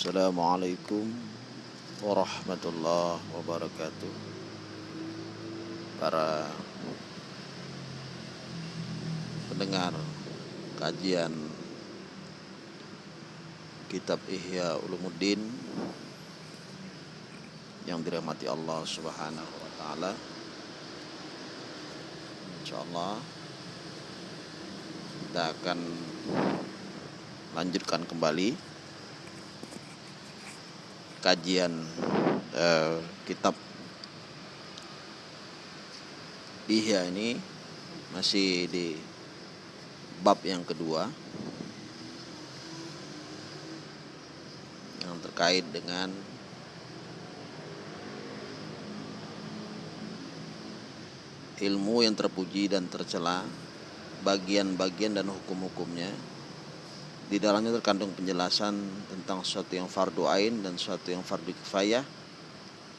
Assalamualaikum warahmatullahi wabarakatuh. Para pendengar kajian Kitab Ihya Ulumuddin Yang dirahmati Allah subhanahu wa ta'ala. InsyaAllah Kita akan lanjutkan kembali kajian uh, kitab Ihya ini masih di bab yang kedua yang terkait dengan ilmu yang terpuji dan tercela bagian-bagian dan hukum-hukumnya di dalamnya terkandung penjelasan tentang sesuatu yang fardu ain dan sesuatu yang fardu kifayah.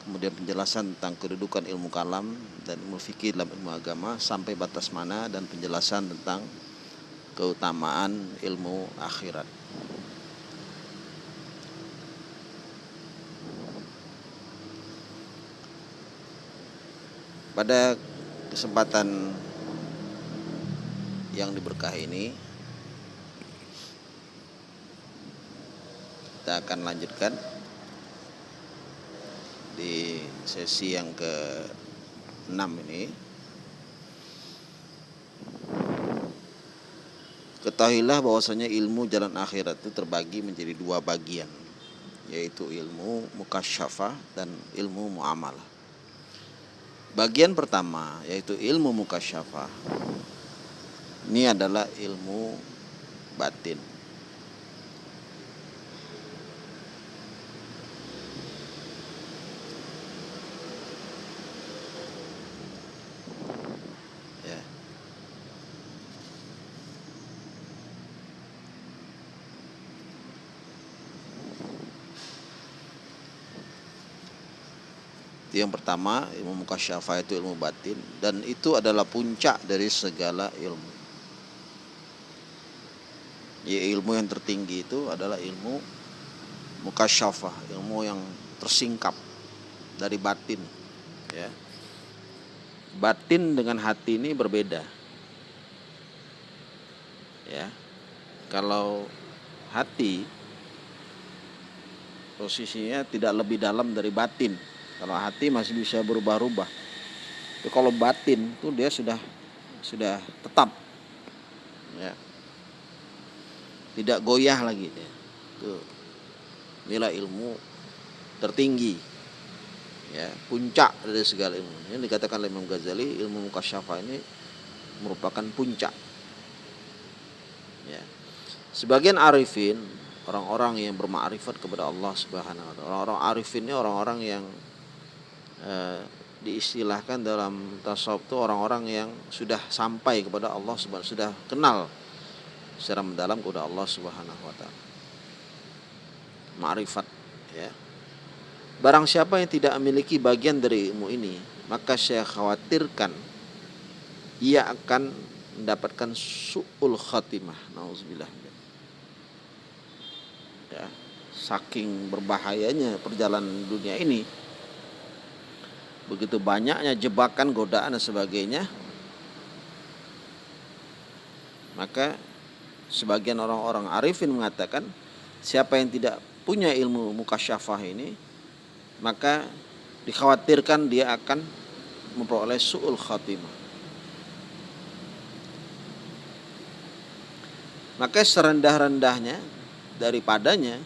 Kemudian penjelasan tentang kedudukan ilmu kalam dan ilmu fikih dalam ilmu agama sampai batas mana dan penjelasan tentang keutamaan ilmu akhirat. Pada kesempatan yang diberkahi ini kita akan lanjutkan di sesi yang ke-6 ini Ketahuilah bahwasanya ilmu jalan akhirat itu terbagi menjadi dua bagian yaitu ilmu mukasyafah dan ilmu muamalah. Bagian pertama yaitu ilmu mukasyafah. Ini adalah ilmu batin. Yang pertama ilmu mukasyafah itu ilmu batin dan itu adalah puncak dari segala ilmu. Ya, ilmu yang tertinggi itu adalah ilmu mukasyafah, ilmu yang tersingkap dari batin. Ya. Batin dengan hati ini berbeda. Ya. Kalau hati posisinya tidak lebih dalam dari batin kalau hati masih bisa berubah-ubah. Tapi kalau batin itu dia sudah sudah tetap. Ya. Tidak goyah lagi dia. Itu nilai ilmu tertinggi. Ya, puncak dari segala ilmu. Ini dikatakan oleh Imam Ghazali, ilmu mukasyafah ini merupakan puncak. Ya. Sebagian arifin, orang-orang yang bermakrifat kepada Allah Subhanahu wa taala. Orang-orang arifin ini orang-orang yang Eh, diistilahkan dalam tasawuf itu orang-orang yang sudah sampai kepada Allah subhanahu sudah kenal secara mendalam kepada Allah subhanahu wa taala. Ma'rifat ya. Barang siapa yang tidak memiliki bagian dari ilmu ini, maka saya khawatirkan ia akan mendapatkan su'ul khatimah. Nauzubillah. Ya, saking berbahayanya perjalanan dunia ini, begitu banyaknya jebakan, godaan dan sebagainya, maka sebagian orang-orang arifin mengatakan siapa yang tidak punya ilmu mukasyafah ini, maka dikhawatirkan dia akan memperoleh su'ul khatimah. Maka serendah-rendahnya daripadanya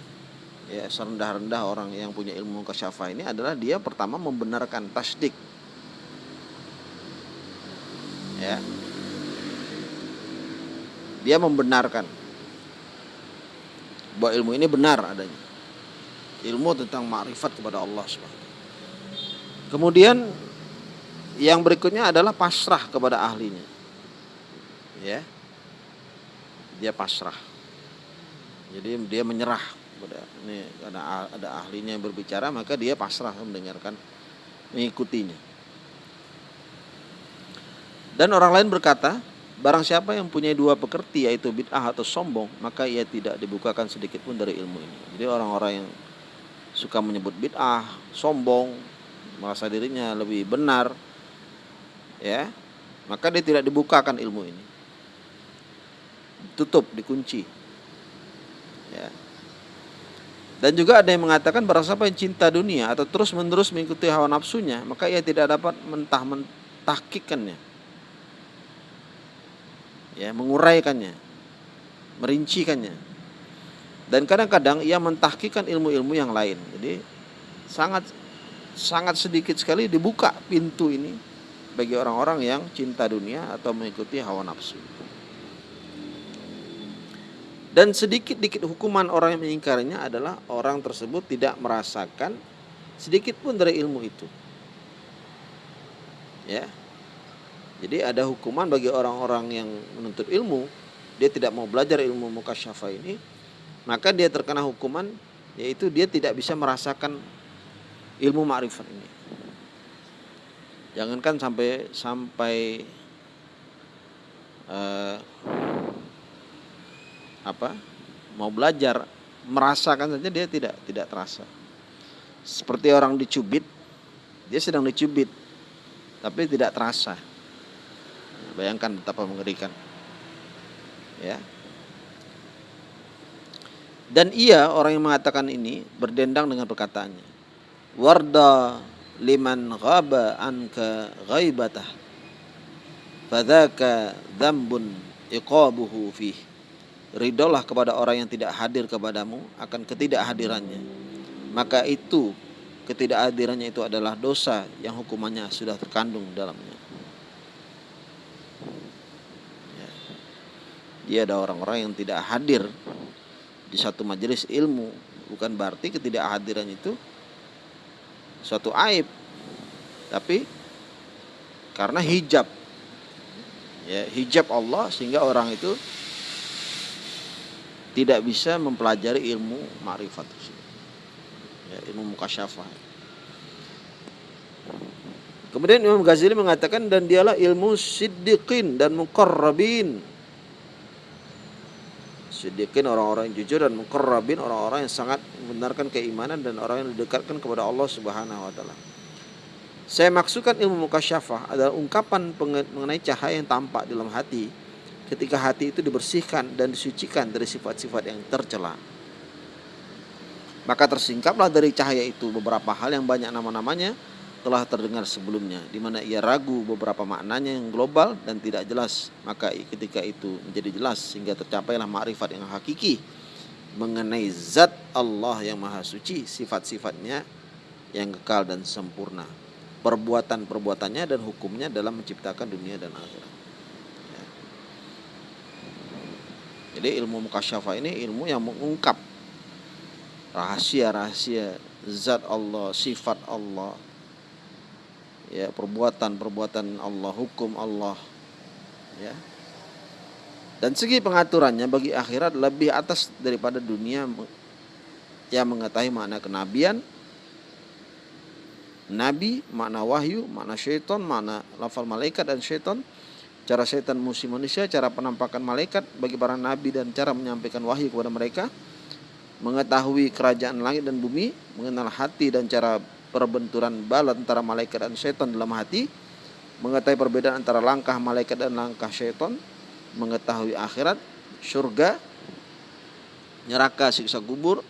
ya serendah-rendah orang yang punya ilmu kasyafa ini adalah dia pertama membenarkan tasdik. Ya. Dia membenarkan. Bahwa ilmu ini benar adanya. Ilmu tentang makrifat kepada Allah subhanahu kemudian yang berikutnya adalah pasrah kepada ahlinya. Ya. Dia pasrah. Jadi dia menyerah ini karena ada ahlinya yang berbicara maka dia pasrah mendengarkan mengikutinya dan orang lain berkata barang siapa yang punya dua pekerti yaitu bid'ah atau sombong maka ia tidak dibukakan sedikit pun dari ilmu ini jadi orang-orang yang suka menyebut bid'ah, sombong, merasa dirinya lebih benar, ya, maka dia tidak dibukakan ilmu ini. Tutup, dikunci. Ya. Dan juga ada yang mengatakan barang siapa yang cinta dunia atau terus menerus mengikuti hawa nafsunya, maka ia tidak dapat mentah mentahkikannya. Ya, menguraikannya, merincikannya. Dan kadang-kadang ia mentahkikan ilmu-ilmu yang lain. Jadi sangat sangat sedikit sekali dibuka pintu ini bagi orang-orang yang cinta dunia atau mengikuti hawa nafsu. Dan sedikit-dikit hukuman orang yang mengingkarinya adalah orang tersebut tidak merasakan sedikit pun dari ilmu itu. Ya. Jadi ada hukuman bagi orang-orang yang menuntut ilmu, dia tidak mau belajar ilmu mukasyafa ini, maka dia terkena hukuman yaitu dia tidak bisa merasakan ilmu ma'rifat ini. Jangankan sampai sampai uh, apa mau belajar merasakan saja dia tidak tidak terasa. Seperti orang dicubit dia sedang dicubit tapi tidak terasa. Bayangkan betapa mengerikan. Ya. Dan ia orang yang mengatakan ini berdendang dengan perkataannya. Warda liman ghaba anka ghaibatah fadzaka dzambun iqabuhu fihi Ridolah kepada orang yang tidak hadir kepadamu akan ketidakhadirannya. Maka itu ketidakhadirannya itu adalah dosa yang hukumannya sudah terkandung dalamnya. Ya. Dia ada orang-orang yang tidak hadir di satu majelis ilmu bukan berarti ketidakhadiran itu suatu aib tapi karena hijab ya hijab Allah sehingga orang itu tidak bisa mempelajari ilmu ma'rifat ya, ilmu mukasyafah. Kemudian Imam Ghazali mengatakan dan dialah ilmu siddiqin dan muqarrabin. Siddiqin orang-orang yang jujur dan muqarrabin orang-orang yang sangat membenarkan keimanan dan orang yang didekatkan kepada Allah Subhanahu wa taala. Saya maksudkan ilmu mukasyafah adalah ungkapan mengenai cahaya yang tampak dalam hati ketika hati itu dibersihkan dan disucikan dari sifat-sifat yang tercela. Maka tersingkaplah dari cahaya itu beberapa hal yang banyak nama-namanya telah terdengar sebelumnya di mana ia ragu beberapa maknanya yang global dan tidak jelas. Maka ketika itu menjadi jelas sehingga tercapailah makrifat yang hakiki mengenai zat Allah yang maha suci sifat-sifatnya yang kekal dan sempurna. Perbuatan-perbuatannya dan hukumnya dalam menciptakan dunia dan akhirat Jadi ilmu mukasyafa ini ilmu yang mengungkap rahasia-rahasia zat Allah, sifat Allah, ya perbuatan-perbuatan Allah, hukum Allah, ya. Dan segi pengaturannya bagi akhirat lebih atas daripada dunia yang mengetahui makna kenabian, nabi, makna wahyu, makna syaitan, makna lafal malaikat dan syaitan, cara setan musuh manusia, cara penampakan malaikat bagi para nabi dan cara menyampaikan wahyu kepada mereka, mengetahui kerajaan langit dan bumi, mengenal hati dan cara perbenturan bala antara malaikat dan setan dalam hati, mengetahui perbedaan antara langkah malaikat dan langkah setan, mengetahui akhirat, surga, neraka, siksa kubur,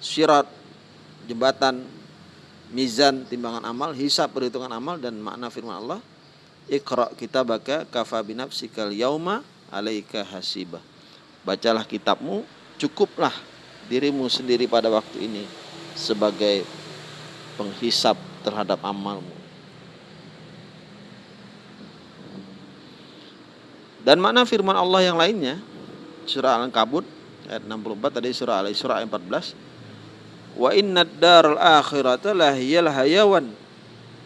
syirat, jembatan, mizan, timbangan amal, hisab, perhitungan amal dan makna firman Allah Iqra kitabaka kafa binafsikal yauma alaika hasibah. Bacalah kitabmu, cukuplah dirimu sendiri pada waktu ini sebagai penghisap terhadap amalmu. Dan makna firman Allah yang lainnya surah Al-Ankabut ayat 64 tadi surah Al-Isra ayat 14 Wa inna daral akhirata lahiyal hayawan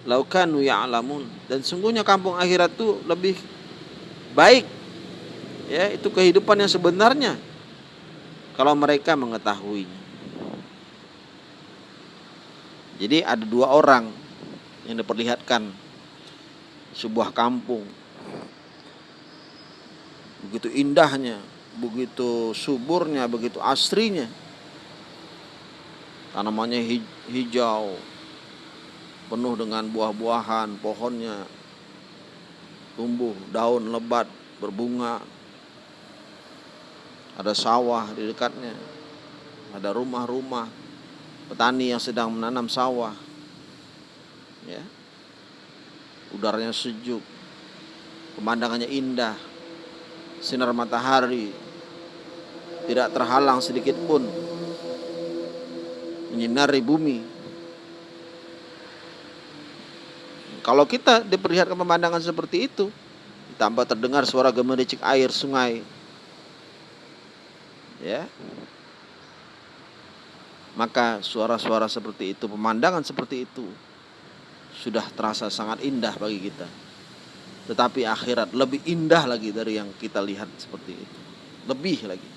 laukanu ya'lamun. Dan sungguhnya kampung akhirat itu lebih baik. Ya itu kehidupan yang sebenarnya. Kalau mereka mengetahuinya jadi ada dua orang yang diperlihatkan. Sebuah kampung. Begitu indahnya. Begitu suburnya. Begitu asrinya. Tanamannya hijau, penuh dengan buah-buahan, pohonnya tumbuh, daun lebat, berbunga. Ada sawah di dekatnya, ada rumah-rumah, petani yang sedang menanam sawah. Ya. Udaranya sejuk, pemandangannya indah, sinar matahari tidak terhalang sedikit pun menyinari bumi. Kalau kita diperlihatkan pemandangan seperti itu, tambah terdengar suara gemericik air sungai, ya, maka suara-suara seperti itu, pemandangan seperti itu, sudah terasa sangat indah bagi kita. Tetapi akhirat lebih indah lagi dari yang kita lihat seperti itu, lebih lagi.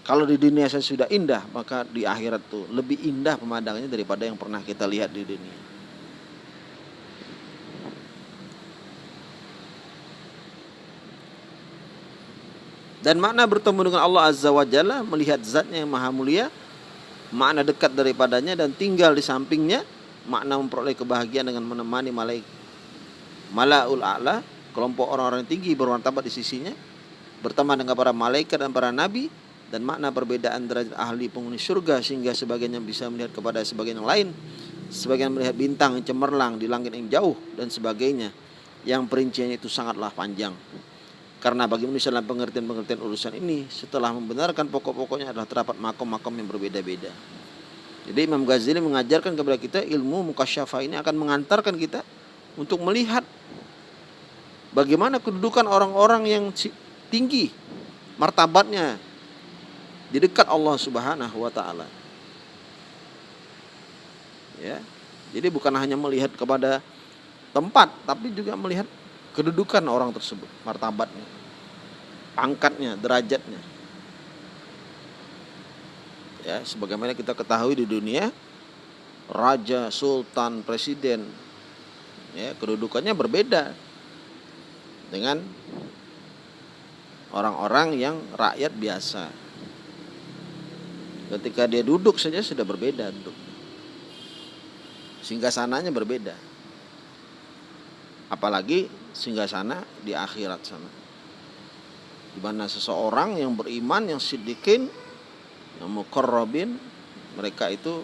Kalau di dunia saya sudah indah, maka di akhirat tuh lebih indah pemandangannya daripada yang pernah kita lihat di dunia. Dan makna bertemu dengan Allah Azza wa Jalla, melihat zatnya yang maha mulia, makna dekat daripadanya dan tinggal di sampingnya, makna memperoleh kebahagiaan dengan menemani malaikat. Malaul A'la, kelompok orang-orang tinggi bermartabat di sisinya, berteman dengan para malaikat dan para nabi, dan makna perbedaan derajat ahli penghuni surga sehingga sebagian bisa melihat kepada sebagian yang lain sebagian melihat bintang yang cemerlang di langit yang jauh dan sebagainya yang perinciannya itu sangatlah panjang karena bagi manusia dalam pengertian-pengertian urusan ini setelah membenarkan pokok-pokoknya adalah terdapat makom-makom yang berbeda-beda jadi Imam Ghazali mengajarkan kepada kita ilmu mukasyafah ini akan mengantarkan kita untuk melihat bagaimana kedudukan orang-orang yang tinggi martabatnya di dekat Allah Subhanahu wa taala. Ya. Jadi bukan hanya melihat kepada tempat tapi juga melihat kedudukan orang tersebut, martabatnya, pangkatnya, derajatnya. Ya, sebagaimana kita ketahui di dunia raja, sultan, presiden ya, kedudukannya berbeda dengan orang-orang yang rakyat biasa. Ketika dia duduk saja sudah berbeda duduk. Sehingga sananya berbeda. Apalagi sehingga sana di akhirat sana. Di mana seseorang yang beriman, yang sidikin, yang mukarrabin, mereka itu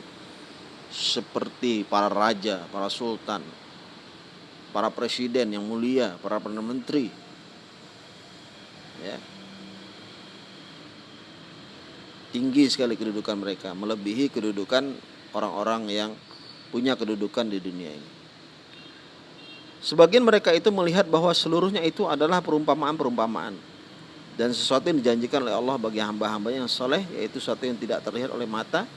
seperti para raja, para sultan, para presiden yang mulia, para perdana menteri. Ya, tinggi sekali kedudukan mereka, melebihi kedudukan orang-orang yang punya kedudukan di dunia ini. Sebagian mereka itu melihat bahwa seluruhnya itu adalah perumpamaan-perumpamaan dan sesuatu yang dijanjikan oleh Allah bagi hamba-hambanya yang soleh yaitu sesuatu yang tidak terlihat oleh mata,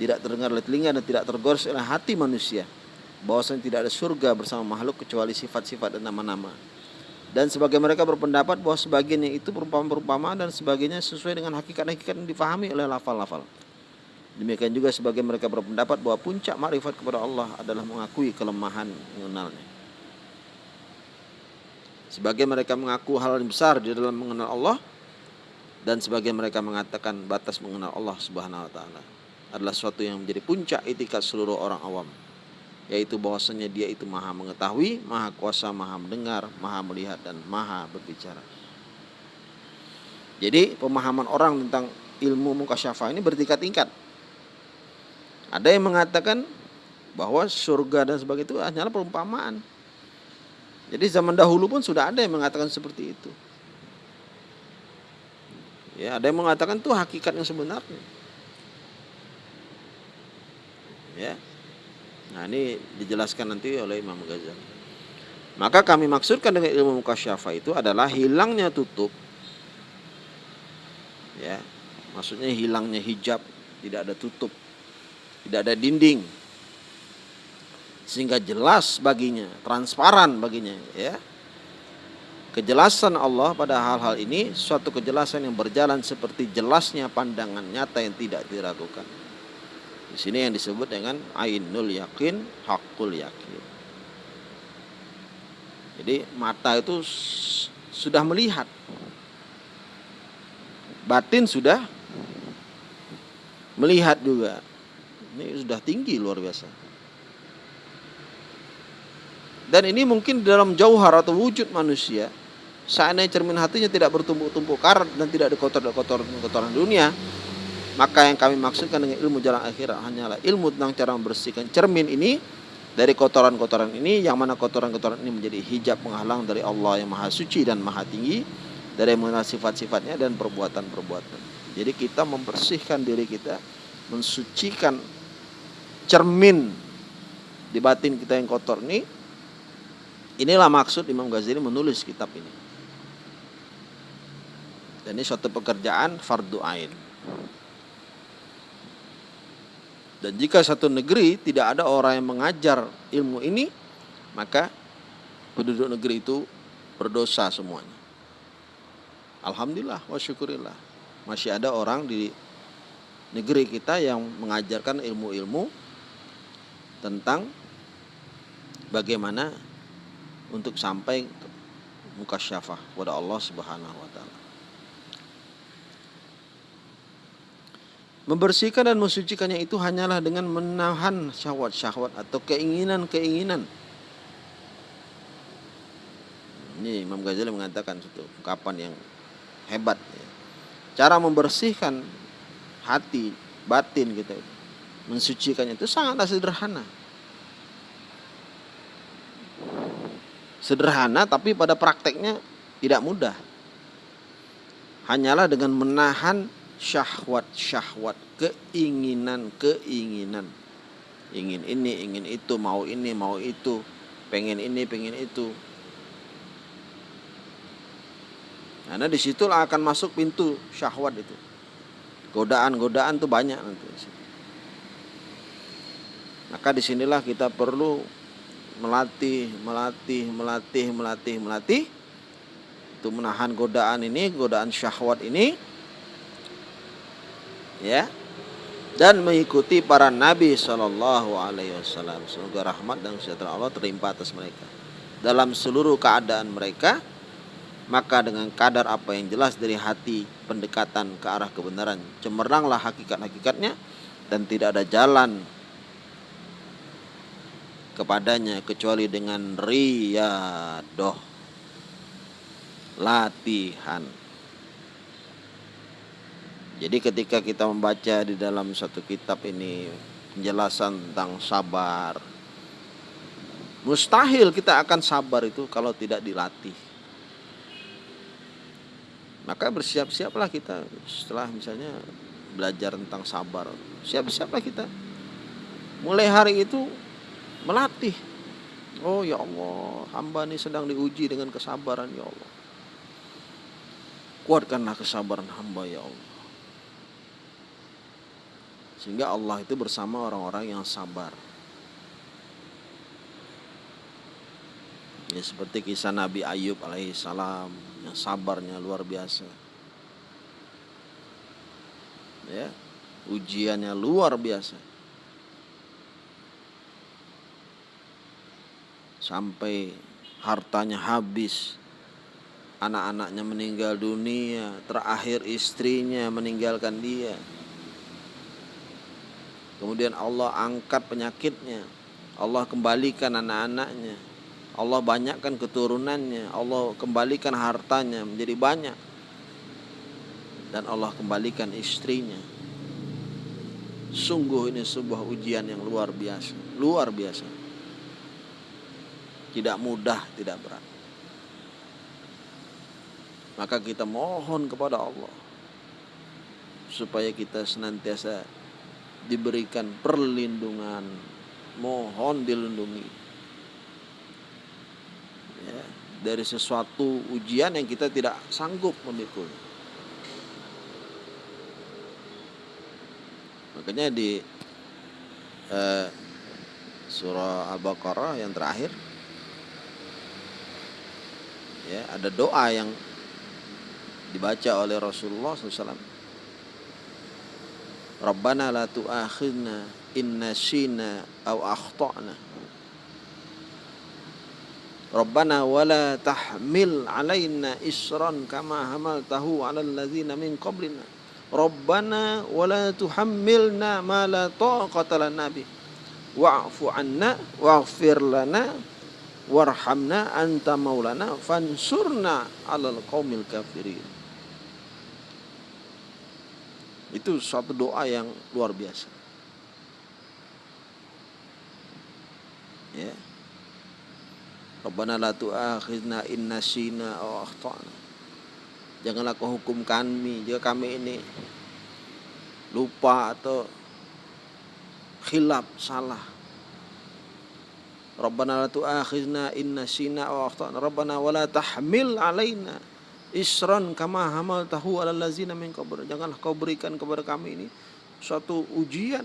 tidak terdengar oleh telinga dan tidak tergores oleh hati manusia. Bahwasanya tidak ada surga bersama makhluk kecuali sifat-sifat dan nama-nama dan sebagai mereka berpendapat bahwa sebagiannya itu perumpamaan-perumpamaan dan sebagainya sesuai dengan hakikat-hakikat yang difahami oleh lafal-lafal. Demikian juga sebagai mereka berpendapat bahwa puncak makrifat kepada Allah adalah mengakui kelemahan mengenalnya. Sebagai mereka mengaku hal yang besar di dalam mengenal Allah dan sebagai mereka mengatakan batas mengenal Allah Subhanahu wa taala adalah suatu yang menjadi puncak itikat seluruh orang awam yaitu bahwasanya dia itu maha mengetahui, maha kuasa, maha mendengar, maha melihat dan maha berbicara. Jadi pemahaman orang tentang ilmu mukasyafah ini bertingkat-tingkat. Ada yang mengatakan bahwa surga dan sebagainya itu hanyalah perumpamaan. Jadi zaman dahulu pun sudah ada yang mengatakan seperti itu. Ya, ada yang mengatakan itu hakikat yang sebenarnya. Ya, Nah ini dijelaskan nanti oleh Imam Ghazali. Maka kami maksudkan dengan ilmu mukasyafah itu adalah hilangnya tutup. Ya, maksudnya hilangnya hijab, tidak ada tutup, tidak ada dinding. Sehingga jelas baginya, transparan baginya, ya. Kejelasan Allah pada hal-hal ini suatu kejelasan yang berjalan seperti jelasnya pandangan nyata yang tidak diragukan. Di sini yang disebut dengan ainul yakin, hakul yakin. Jadi mata itu sudah melihat. Batin sudah melihat juga. Ini sudah tinggi luar biasa. Dan ini mungkin dalam jauhar atau wujud manusia, seandainya cermin hatinya tidak bertumpuk-tumpuk karat dan tidak dikotor-kotoran dunia, maka yang kami maksudkan dengan ilmu jalan akhirat hanyalah ilmu tentang cara membersihkan cermin ini dari kotoran-kotoran ini yang mana kotoran-kotoran ini menjadi hijab penghalang dari Allah yang maha suci dan maha tinggi dari mengenal sifat-sifatnya dan perbuatan-perbuatan. Jadi kita membersihkan diri kita, mensucikan cermin di batin kita yang kotor ini. Inilah maksud Imam Ghazali menulis kitab ini. Dan ini suatu pekerjaan fardu ain. Dan jika satu negeri tidak ada orang yang mengajar ilmu ini, maka penduduk negeri itu berdosa semuanya. Alhamdulillah wa syukurillah. Masih ada orang di negeri kita yang mengajarkan ilmu-ilmu tentang bagaimana untuk sampai muka syafah kepada Allah Subhanahu wa taala. Membersihkan dan mensucikannya itu hanyalah dengan menahan syahwat-syahwat atau keinginan-keinginan. Ini Imam Ghazali mengatakan satu ungkapan yang hebat. Cara membersihkan hati, batin kita itu, mensucikannya itu sangatlah sederhana. Sederhana tapi pada prakteknya tidak mudah. Hanyalah dengan menahan syahwat-syahwat, keinginan-keinginan. Ingin ini, ingin itu, mau ini, mau itu, pengen ini, pengen itu. Karena di situlah akan masuk pintu syahwat itu. Godaan-godaan tuh banyak nanti. Maka di sinilah kita perlu melatih, melatih, melatih, melatih, melatih. Itu menahan godaan ini, godaan syahwat ini. Ya. Dan mengikuti para nabi Shallallahu Alaihi Wasallam. Semoga rahmat dan sejahtera Allah terlimpah atas mereka. Dalam seluruh keadaan mereka maka dengan kadar apa yang jelas dari hati pendekatan ke arah kebenaran cemerlanglah hakikat-hakikatnya dan tidak ada jalan kepadanya kecuali dengan riyadoh latihan jadi ketika kita membaca di dalam satu kitab ini penjelasan tentang sabar. Mustahil kita akan sabar itu kalau tidak dilatih. Maka bersiap-siaplah kita setelah misalnya belajar tentang sabar. Siap-siaplah kita. Mulai hari itu melatih. Oh ya Allah, hamba ini sedang diuji dengan kesabaran ya Allah. Kuatkanlah kesabaran hamba ya Allah. Sehingga Allah itu bersama orang-orang yang sabar. Ya seperti kisah Nabi Ayub alaihissalam yang sabarnya luar biasa. Ya, ujiannya luar biasa. Sampai hartanya habis, anak-anaknya meninggal dunia, terakhir istrinya meninggalkan dia. Kemudian Allah angkat penyakitnya. Allah kembalikan anak-anaknya. Allah banyakkan keturunannya. Allah kembalikan hartanya menjadi banyak. Dan Allah kembalikan istrinya. Sungguh ini sebuah ujian yang luar biasa. Luar biasa. Tidak mudah, tidak berat. Maka kita mohon kepada Allah supaya kita senantiasa diberikan perlindungan. Mohon dilindungi. Ya, dari sesuatu ujian yang kita tidak sanggup memikul makanya di eh, surah al-baqarah yang terakhir ya ada doa yang dibaca oleh Rasulullah SAW Rabbana la tu'akhidna inna shina au akhtana. Rabbana wala tahmil alaina isran kama hamaltahu ala alladzina min qablina. Rabbana wa la tuhammilna ma la taqata lana bi wa'fu anna waghfir lana warhamna anta maulana fansurna 'alal qaumil kafirin. Itu suatu doa yang luar biasa. Ya. Rabbana la tu'akhidna in nasina aw akhtana. Janganlah kau hukum kami jika kami ini lupa atau khilaf salah. Rabbana la tu'akhidna in nasina aw akhtana. Rabbana wa la tahmil alaina isran kama hamaltahu alal ladzina min qabl. Janganlah kau berikan kepada kami ini suatu ujian,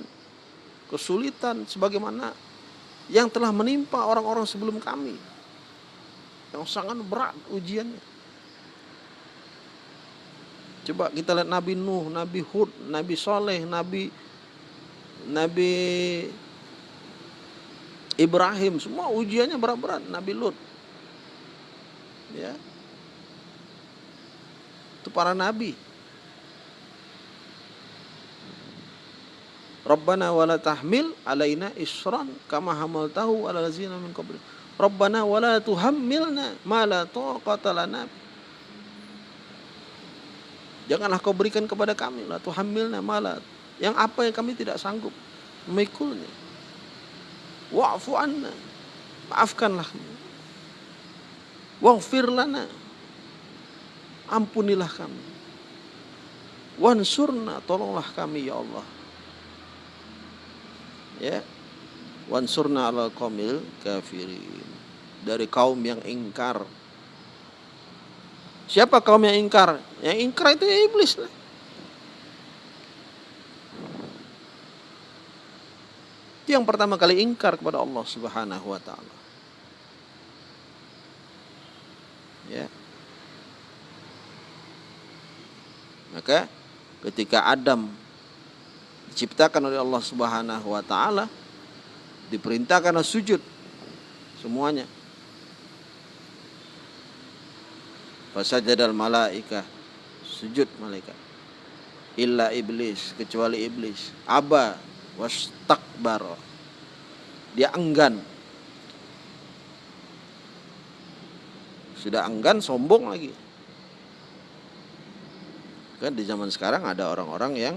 kesulitan sebagaimana yang telah menimpa orang-orang sebelum kami. Yang sangat berat ujiannya. Coba kita lihat Nabi Nuh, Nabi Hud, Nabi Soleh, Nabi Nabi Ibrahim, semua ujiannya berat-berat. Nabi Lut, ya, itu para nabi. Rabbana wala tahmil alaina isran kama hamaltahu ala lazina min qabli. Rabbana wala tuhammilna ma la taqata lana. Janganlah kau berikan kepada kami la tuhammilna ma la yang apa yang kami tidak sanggup memikulnya. Wa'fu anna. Maafkanlah. Waghfir lana ampunilah kami. Wansurna, tolonglah kami ya Allah. Ya. Wansurna ala komil kafirin. Dari kaum yang ingkar. Siapa kaum yang ingkar? Yang ingkar itu ya iblis lah. Yang pertama kali ingkar kepada Allah Subhanahu wa taala. Ya. Maka ketika Adam diciptakan oleh Allah Subhanahu wa taala diperintahkan sujud semuanya. Fasajadal malaika sujud malaikat. Illa iblis kecuali iblis. Aba wastakbar. Dia enggan. Sudah enggan sombong lagi. Kan di zaman sekarang ada orang-orang yang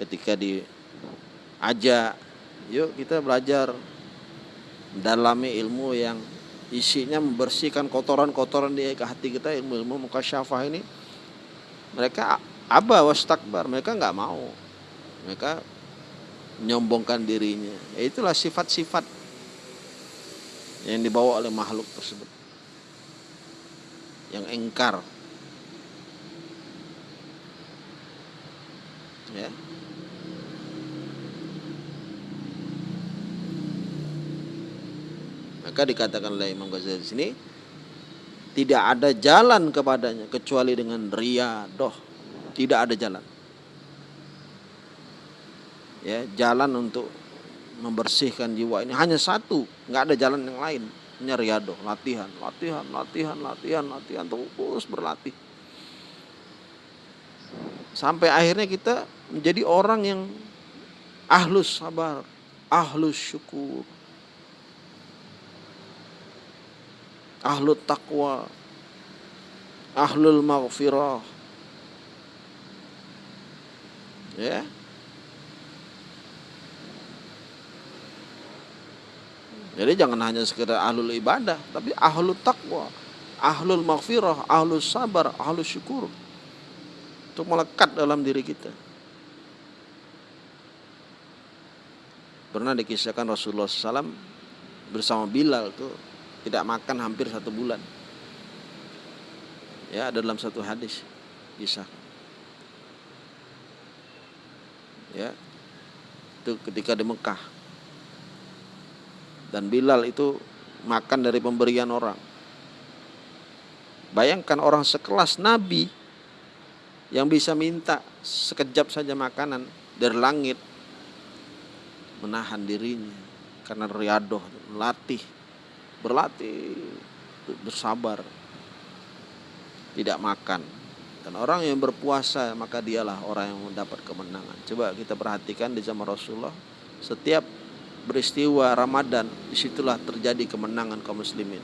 ketika diajak, yuk kita belajar dalami ilmu yang isinya membersihkan kotoran-kotoran di hati kita ilmu-ilmu muka syafah ini mereka aba wastakbar mereka nggak mau mereka menyombongkan dirinya. Ya itulah sifat-sifat yang dibawa oleh makhluk tersebut. Yang engkar. Ya. Maka dikatakan oleh Imam Ghazali di sini tidak ada jalan kepadanya kecuali dengan riadoh. Tidak ada jalan ya jalan untuk membersihkan jiwa ini hanya satu nggak ada jalan yang lain hanya riadoh latihan latihan latihan latihan latihan terus berlatih sampai akhirnya kita menjadi orang yang ahlus sabar, ahlus syukur, ahlut takwa, ahlul maghfirah. Ya. Jadi jangan hanya sekedar ahlul ibadah, tapi ahlul takwa, ahlul maghfirah, ahlus sabar, ahlus syukur. Untuk melekat dalam diri kita. Pernah dikisahkan Rasulullah SAW bersama Bilal tuh tidak makan hampir satu bulan. Ya, ada dalam satu hadis kisah. Ya, itu ketika di Mekah. Dan Bilal itu makan dari pemberian orang. Bayangkan orang sekelas Nabi yang bisa minta sekejap saja makanan dari langit menahan dirinya karena riadoh latih berlatih bersabar tidak makan Dan orang yang berpuasa maka dialah orang yang mendapat kemenangan. Coba kita perhatikan di zaman Rasulullah, setiap peristiwa Ramadan di situlah terjadi kemenangan kaum muslimin.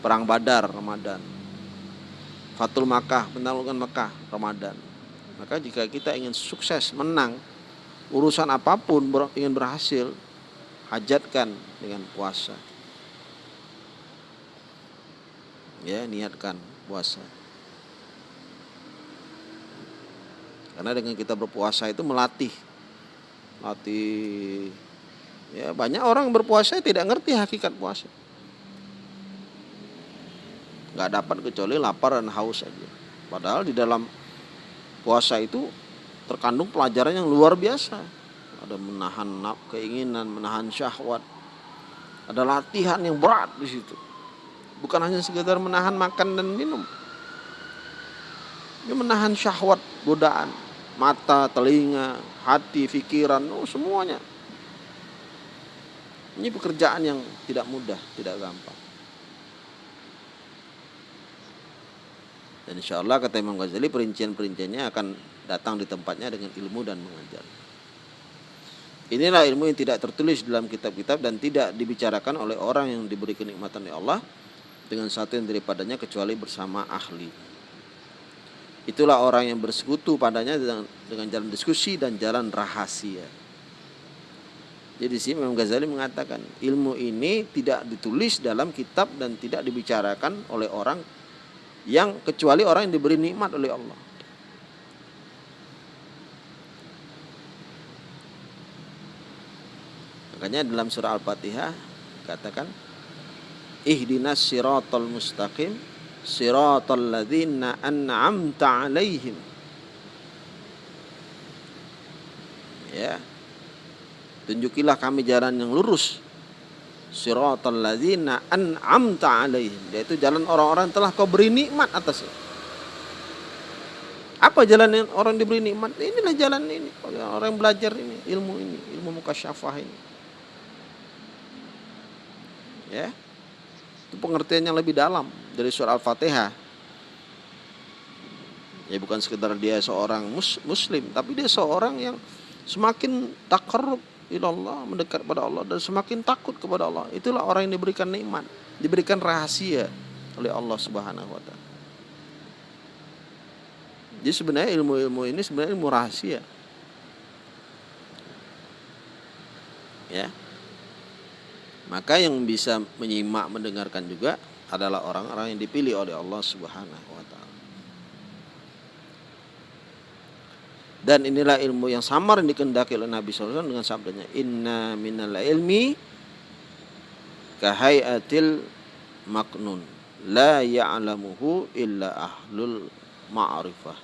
Perang Badar Ramadan, Fatul Makkah, penaklukan Makkah Ramadan. Maka jika kita ingin sukses, menang, urusan apa pun ingin berhasil, hajatkan dengan puasa. Ya, niatkan puasa. Karena dengan kita berpuasa itu melatih. Latih ya banyak orang berpuasa tidak ngerti hakikat puasa. Nggak dapat kecuali lapar dan haus saja. Padahal di dalam puasa itu terkandung pelajaran yang luar biasa. Ada menahan keinginan, menahan syahwat. Ada latihan yang berat di situ. Bukan hanya sekedar menahan makan dan minum. Ini menahan syahwat, godaan mata, telinga, hati, pikiran, oh semuanya. Ini pekerjaan yang tidak mudah, tidak gampang. Dan insya Allah kata Imam Ghazali perincian-perinciannya akan datang di tempatnya dengan ilmu dan mengajar. Inilah ilmu yang tidak tertulis dalam kitab-kitab dan tidak dibicarakan oleh orang yang diberi kenikmatan oleh Allah dengan satu yang daripadanya kecuali bersama ahli. Itulah orang yang bersekutu padanya dengan, dengan jalan diskusi dan jalan rahasia. Jadi sih Imam Ghazali mengatakan ilmu ini tidak ditulis dalam kitab dan tidak dibicarakan oleh orang yang kecuali orang yang diberi nikmat oleh Allah. Makanya dalam surah Al-Fatihah katakan ihdinas siratal mustaqim siratal ladzina an'amta alaihim ya tunjukilah kami jalan yang lurus. Siratal ladzina an'amta alaihim. Yaitu jalan orang-orang telah kau beri nikmat atasnya apa jalan yang orang diberi nikmat? Inilah jalan ini. Orang yang belajar ini ilmu ini ilmu mukasyafah ini. Ya. Itu pengertian yang lebih dalam dari surah Al-Fatihah. Ya bukan sekedar dia seorang mus muslim, tapi dia seorang yang semakin takar ilallah, mendekat kepada Allah dan semakin takut kepada Allah. Itulah orang yang diberikan nikmat, diberikan rahasia oleh Allah Subhanahu wa taala. Jadi sebenarnya ilmu-ilmu ini sebenarnya ilmu rahasia. Ya. Maka yang bisa menyimak mendengarkan juga adalah orang-orang yang dipilih oleh Allah Subhanahu wa taala. Dan inilah ilmu yang samar yang dikendaki oleh Nabi SAW dengan sabdanya Inna minal ilmi kahayatil maknun la ya'lamuhu illa ahlul ma'rifah.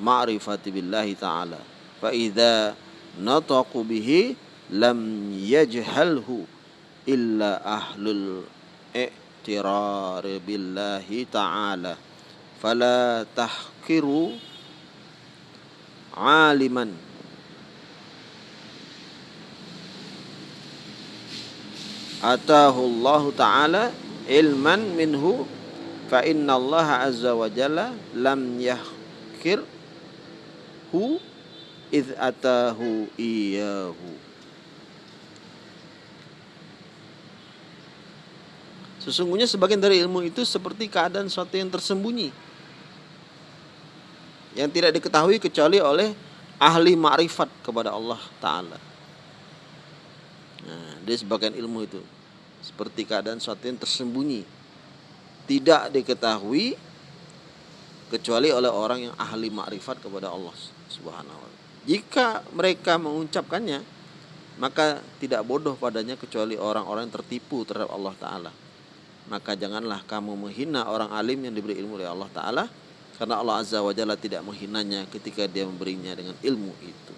Ma'rifati billahi ta'ala. Fa idza nataqu bihi lam yajhalhu illa ahlul i'tirar billahi ta'ala. Fala tahkiru aliman atahu Allah ta'ala ilman minhu fa inna Allah azza wa jalla lam yahkir hu id atahu iyahu Sesungguhnya sebagian dari ilmu itu seperti keadaan sesuatu yang tersembunyi. Yang tidak diketahui kecuali oleh ahli ma'rifat kepada Allah Ta'ala. Nah, dia sebagian ilmu itu. Seperti keadaan sesuatu yang tersembunyi. Tidak diketahui kecuali oleh orang yang ahli ma'rifat kepada Allah Subhanahu wa Jika mereka mengucapkannya, maka tidak bodoh padanya kecuali orang-orang yang tertipu terhadap Allah Ta'ala maka janganlah kamu menghina orang alim yang diberi ilmu oleh Allah Ta'ala karena Allah Azza wa Jalla tidak menghinanya ketika dia memberinya dengan ilmu itu.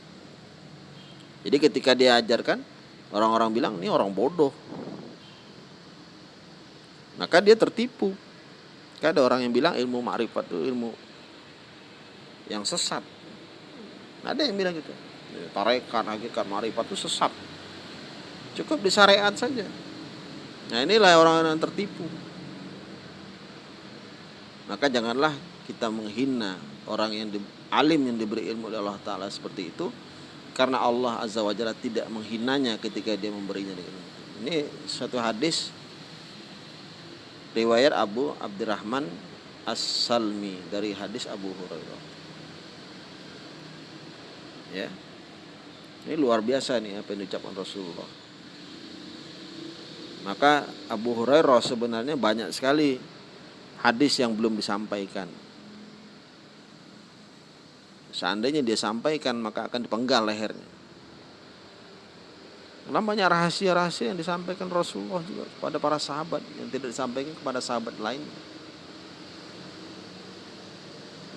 Jadi ketika dia ajarkan orang-orang bilang ini orang bodoh. Maka dia tertipu. Ada orang yang bilang ilmu makrifat itu ilmu yang sesat. Ada yang bilang gitu. Tarekat hakikat makrifat itu sesat. Cukup di syariat saja. Nah inilah orang-orang yang tertipu. Maka janganlah kita menghina orang yang di, alim yang diberi ilmu oleh Allah Ta'ala seperti itu karena Allah Azza wa Jalla tidak menghinanya ketika dia memberinya dengan. Ini suatu hadis riwayat Abu Abdurrahman As-Salmi dari hadis Abu Hurairah. Ya. Ini luar biasa nih apa yang diucapkan Rasulullah. Maka Abu Hurairah sebenarnya banyak sekali hadis yang belum disampaikan. Seandainya dia sampaikan maka akan dipenggal lehernya. Namanya rahasia-rahasia yang disampaikan Rasulullah juga kepada para sahabat yang tidak disampaikan kepada sahabat lain.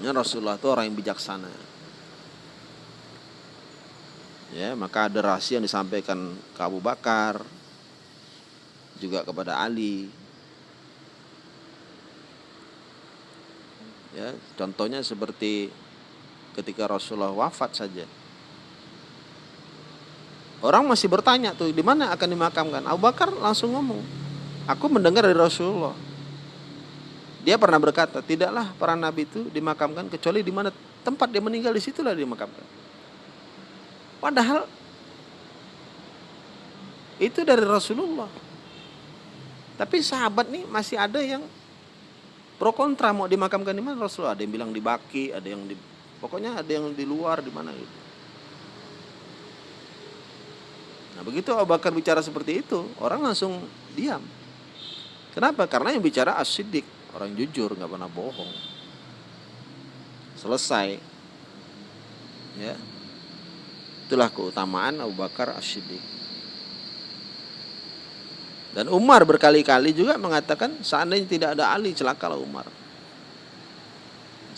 Ya, Rasulullah itu orang yang bijaksana. Ya, maka ada rahasia yang disampaikan ke Abu Bakar, juga kepada Ali. Ya, contohnya seperti ketika Rasulullah wafat saja. Orang masih bertanya tuh di mana akan dimakamkan. Abu Bakar langsung ngomong, aku mendengar dari Rasulullah. Dia pernah berkata, tidaklah para nabi itu dimakamkan kecuali di mana tempat dia meninggal di situlah dimakamkan. Padahal itu dari Rasulullah. Tapi sahabat nih masih ada yang pro kontra mau dimakamkan di mana Rasulullah. Ada yang bilang di Baki, ada yang di pokoknya ada yang di luar di mana gitu. Nah begitu Abu Bakar bicara seperti itu, orang langsung diam. Kenapa? Karena yang bicara asidik, orang jujur, nggak pernah bohong. Selesai. Ya. Itulah keutamaan Abu Bakar asidik. Dan Umar berkali-kali juga mengatakan seandainya tidak ada Ali celakalah Umar.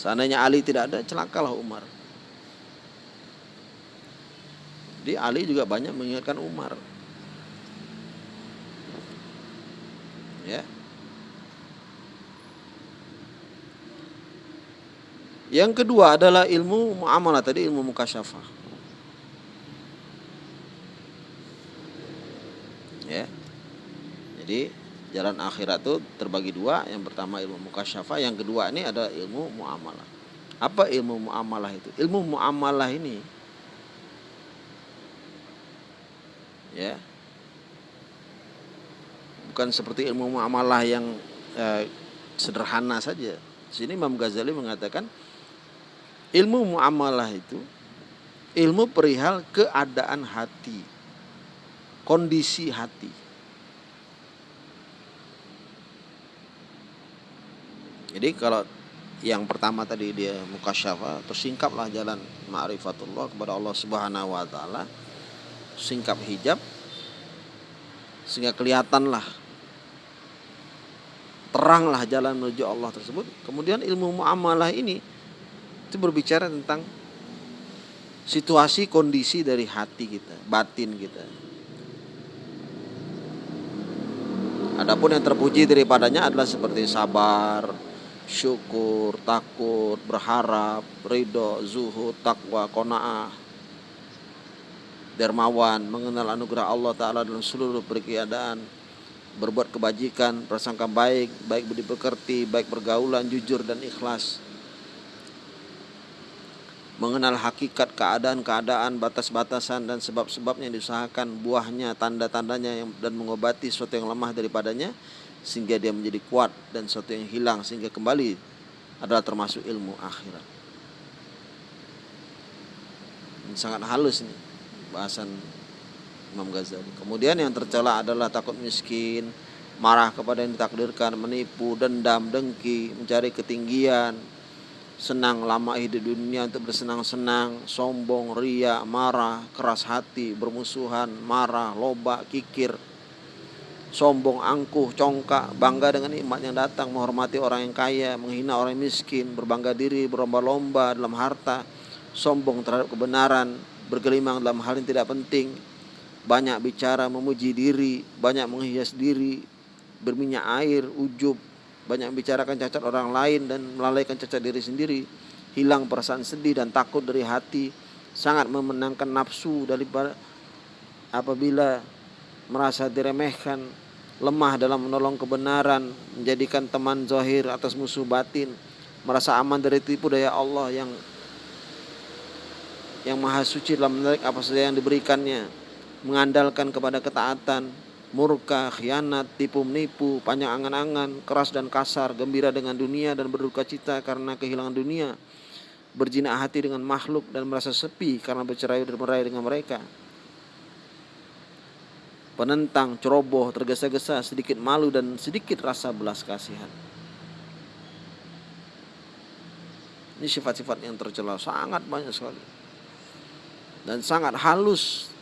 Seandainya Ali tidak ada celakalah Umar. Jadi Ali juga banyak mengingatkan Umar. Ya. Yang kedua adalah ilmu muamalah tadi ilmu mukasyafah. Ya. Jadi jalan akhirat itu terbagi dua. Yang pertama ilmu mukasyafah, yang kedua ini ada ilmu muamalah. Apa ilmu muamalah itu? Ilmu muamalah ini ya bukan seperti ilmu muamalah yang eh, sederhana saja. Sini Imam Ghazali mengatakan ilmu muamalah itu ilmu perihal keadaan hati, kondisi hati. Jadi kalau yang pertama tadi dia mukasyafa tersingkaplah jalan ma'rifatullah kepada Allah Subhanahu wa taala singkap hijab sehingga kelihatanlah teranglah jalan menuju Allah tersebut. Kemudian ilmu muamalah ini itu berbicara tentang situasi kondisi dari hati kita, batin kita. Adapun yang terpuji daripadanya adalah seperti sabar, syukur, takut, berharap, ridho, zuhud, takwa, kona'ah, dermawan, mengenal anugerah Allah Ta'ala dalam seluruh perkeadaan, berbuat kebajikan, prasangka baik, baik budi pekerti, baik pergaulan, jujur dan ikhlas. Mengenal hakikat keadaan-keadaan, batas-batasan dan sebab-sebabnya yang diusahakan, buahnya, tanda-tandanya dan mengobati sesuatu yang lemah daripadanya sehingga dia menjadi kuat dan sesuatu yang hilang sehingga kembali adalah termasuk ilmu akhirat. Ini sangat halus nih bahasan Imam Ghazali. Kemudian yang tercela adalah takut miskin, marah kepada yang ditakdirkan, menipu, dendam, dengki, mencari ketinggian, senang lama hidup dunia untuk bersenang-senang, sombong, ria, marah, keras hati, bermusuhan, marah, loba, kikir, sombong, angkuh, congkak, bangga dengan nikmat yang datang, menghormati orang yang kaya, menghina orang yang miskin, berbangga diri, berlomba-lomba dalam harta, sombong terhadap kebenaran, bergelimang dalam hal yang tidak penting, banyak bicara memuji diri, banyak menghias diri, berminyak air, ujub, banyak bicarakan cacat orang lain dan melalaikan cacat diri sendiri, hilang perasaan sedih dan takut dari hati, sangat memenangkan nafsu daripada apabila merasa diremehkan, lemah dalam menolong kebenaran, menjadikan teman zahir atas musuh batin, merasa aman dari tipu daya Allah yang yang maha suci dalam menarik apa saja yang diberikannya mengandalkan kepada ketaatan murka, khianat, tipu menipu, panjang angan-angan, keras dan kasar, gembira dengan dunia dan berduka cita karena kehilangan dunia, berjinak hati dengan makhluk dan merasa sepi karena bercerai dan merai dengan mereka. Penentang, ceroboh, tergesa-gesa, sedikit malu dan sedikit rasa belas kasihan. Ini sifat-sifat yang tercela sangat banyak sekali. Dan sangat halus.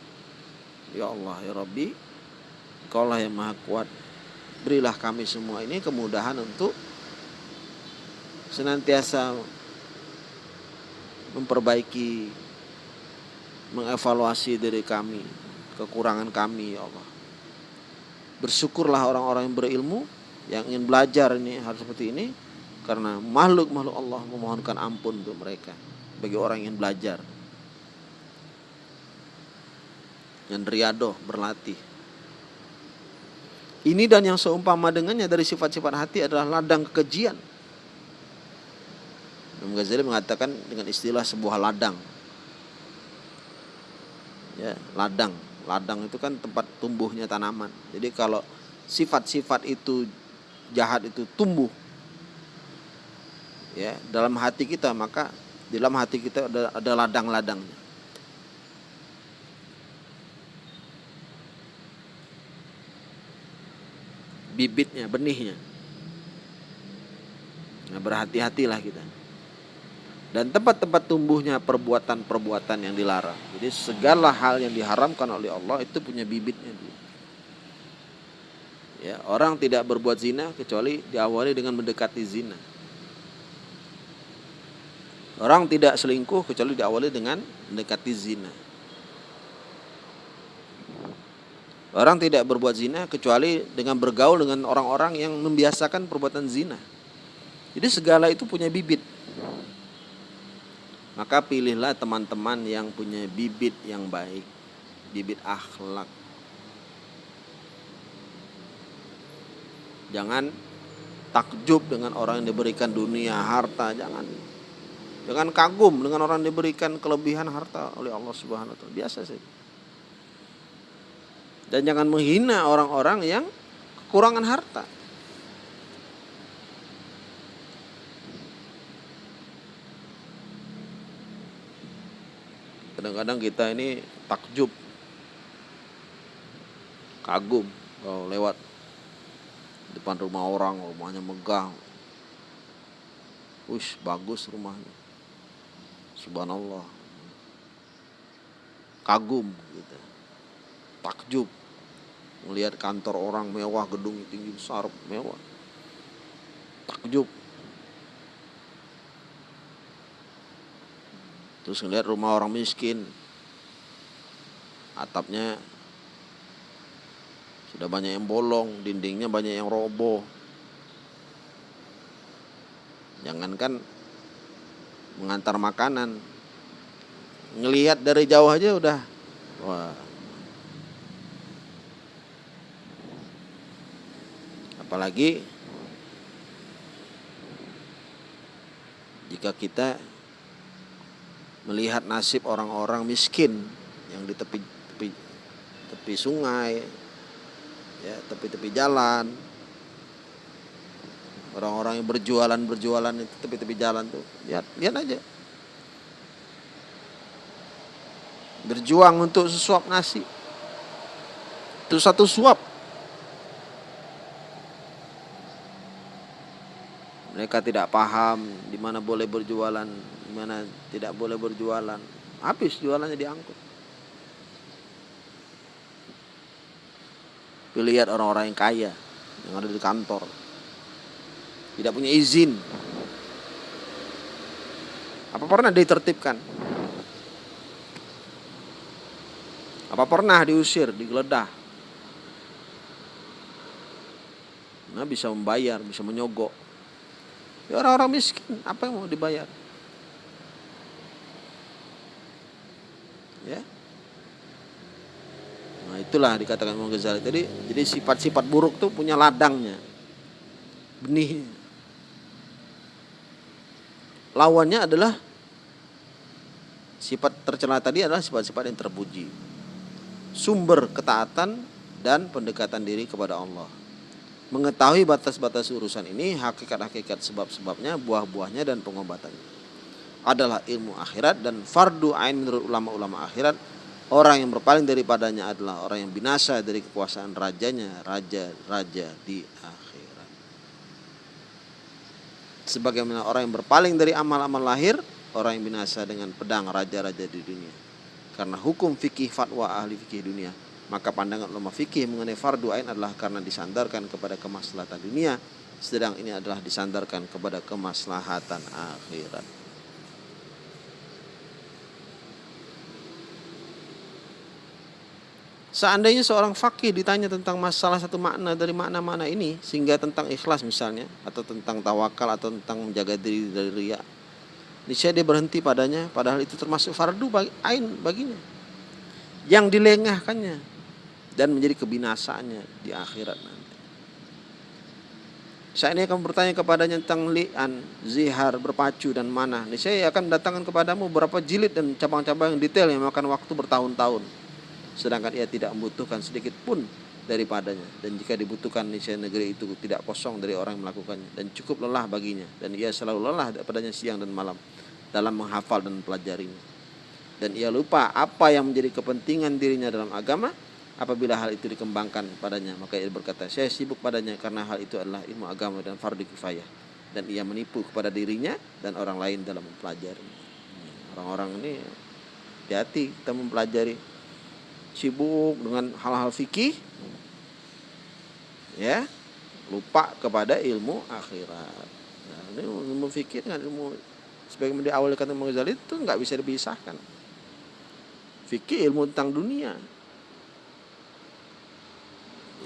Ya Allah, ya Rabbi, Kaulah yang maha kuat. Berilah kami semua ini kemudahan untuk senantiasa memperbaiki, mengevaluasi diri kami, kekurangan kami ya Allah. Bersyukurlah orang-orang yang berilmu yang ingin belajar ini harus seperti ini karena makhluk-makhluk Allah memohonkan ampun untuk mereka bagi orang yang ingin belajar. Yang riadoh berlatih. Ini dan yang seumpama dengannya dari sifat-sifat hati adalah ladang kekejian Imam Ghazali mengatakan dengan istilah sebuah ladang. Ya, ladang. Ladang itu kan tempat tumbuhnya tanaman. Jadi kalau sifat-sifat itu jahat itu tumbuh ya dalam hati kita maka di dalam hati kita ada, ada ladang-ladangnya. Bibitnya, benihnya. Nah, berhati-hatilah kita dan tempat-tempat tumbuhnya perbuatan-perbuatan yang dilarang. Jadi segala hal yang diharamkan oleh Allah itu punya bibitnya. Ya, orang tidak berbuat zina kecuali diawali dengan mendekati zina. Orang tidak selingkuh kecuali diawali dengan mendekati zina. Orang tidak berbuat zina kecuali dengan bergaul dengan orang-orang yang membiasakan perbuatan zina. Jadi segala itu punya bibit. Maka pilihlah teman-teman yang punya bibit yang baik, bibit akhlak. Jangan takjub dengan orang yang diberikan dunia, harta, jangan. Jangan kagum dengan orang yang diberikan kelebihan harta oleh Allah Subhanahu wa taala. Biasa saja. Dan jangan menghina orang-orang yang kekurangan harta. Kadang-kadang kita ini takjub kagum kalau lewat depan rumah orang rumahnya megah Ush, bagus rumahnya. Subhanallah. Kagum gitu. Takjub. Melihat kantor orang mewah gedung tinggi besar mewah. Takjub terus ngeliat rumah orang miskin. Atapnya sudah banyak yang bolong dindingnya banyak yang roboh. Jangankan mengantar makanan ngelihat dari jauh aja udah wah. Apalagi jika kita melihat nasib orang-orang miskin yang di tepi tepi, tepi sungai, ya tepi-tepi jalan, orang-orang yang berjualan berjualan itu tepi-tepi jalan tuh, lihat lihat aja, berjuang untuk sesuap nasi, itu satu suap. Mereka tidak paham di mana boleh berjualan, mana tidak boleh berjualan. Habis jualannya diangkut. Lihat orang-orang yang kaya yang ada di kantor. Tidak punya izin. Apa pernah ditertibkan? Apa pernah diusir digeledah? Nah bisa membayar bisa menyogok. Ya orang-orang miskin apa yang mau dibayar ya nah itulah dikatakan Imam Ghazali jadi jadi sifat-sifat buruk tuh punya ladangnya benih lawannya adalah sifat tercela tadi adalah sifat-sifat yang terpuji. Sumber ketaatan dan pendekatan diri kepada Allah. Mengetahui batas-batas urusan ini, hakikat-hakikat sebab-sebabnya, buah-buahnya dan pengobatannya. Adalah ilmu akhirat dan fardu ain menurut ulama-ulama akhirat Orang yang berpaling daripadanya adalah orang yang binasa dari kekuasaan rajanya, raja-raja di akhirat. Sebagaimana orang yang berpaling dari amal-amal lahir, orang yang binasa dengan pedang raja-raja di dunia. Karena hukum fikih fatwa ahli fikih dunia, maka pandangan ulama fikih mengenai fardu ain adalah karena disandarkan kepada kemaslahatan dunia, sedang ini adalah disandarkan kepada kemaslahatan akhirat. Seandainya seorang fakih ditanya tentang masalah satu makna dari makna-makna ini sehingga tentang ikhlas misalnya atau tentang tawakal atau tentang menjaga diri dari ria. Niscaya dia berhenti padanya padahal itu termasuk fardu bagi, ain baginya. Yang dilengahkannya dan menjadi kebinasaannya di akhirat nanti. Saat ini akan bertanya kepadanya tentang li'an, zihar, berpacu dan mana. Niscaya akan datangkan kepadamu beberapa jilid dan cabang-cabang yang detail yang makan waktu bertahun-tahun sedangkan ia tidak membutuhkan sedikit pun daripadanya. Dan jika dibutuhkan niscaya negeri itu tidak kosong dari orang yang melakukannya. Dan cukup lelah baginya. Dan ia selalu lelah padanya siang dan malam dalam menghafal dan pelajarinya dan ia lupa apa yang menjadi kepentingan dirinya dalam agama apabila hal itu dikembangkan padanya. Maka ia berkata saya sibuk padanya karena hal itu adalah ilmu agama dan fardu kifayah. Dan ia menipu kepada dirinya dan orang lain dalam mempelajari orang-orang ini hati-hati kita mempelajari sibuk dengan hal-hal fikih ya lupa kepada ilmu akhirat. Nah, ini ilmu fikih dengan ilmu sebagaimana di awal kata Ghazali itu nggak bisa dipisahkan. Fikih ilmu tentang dunia.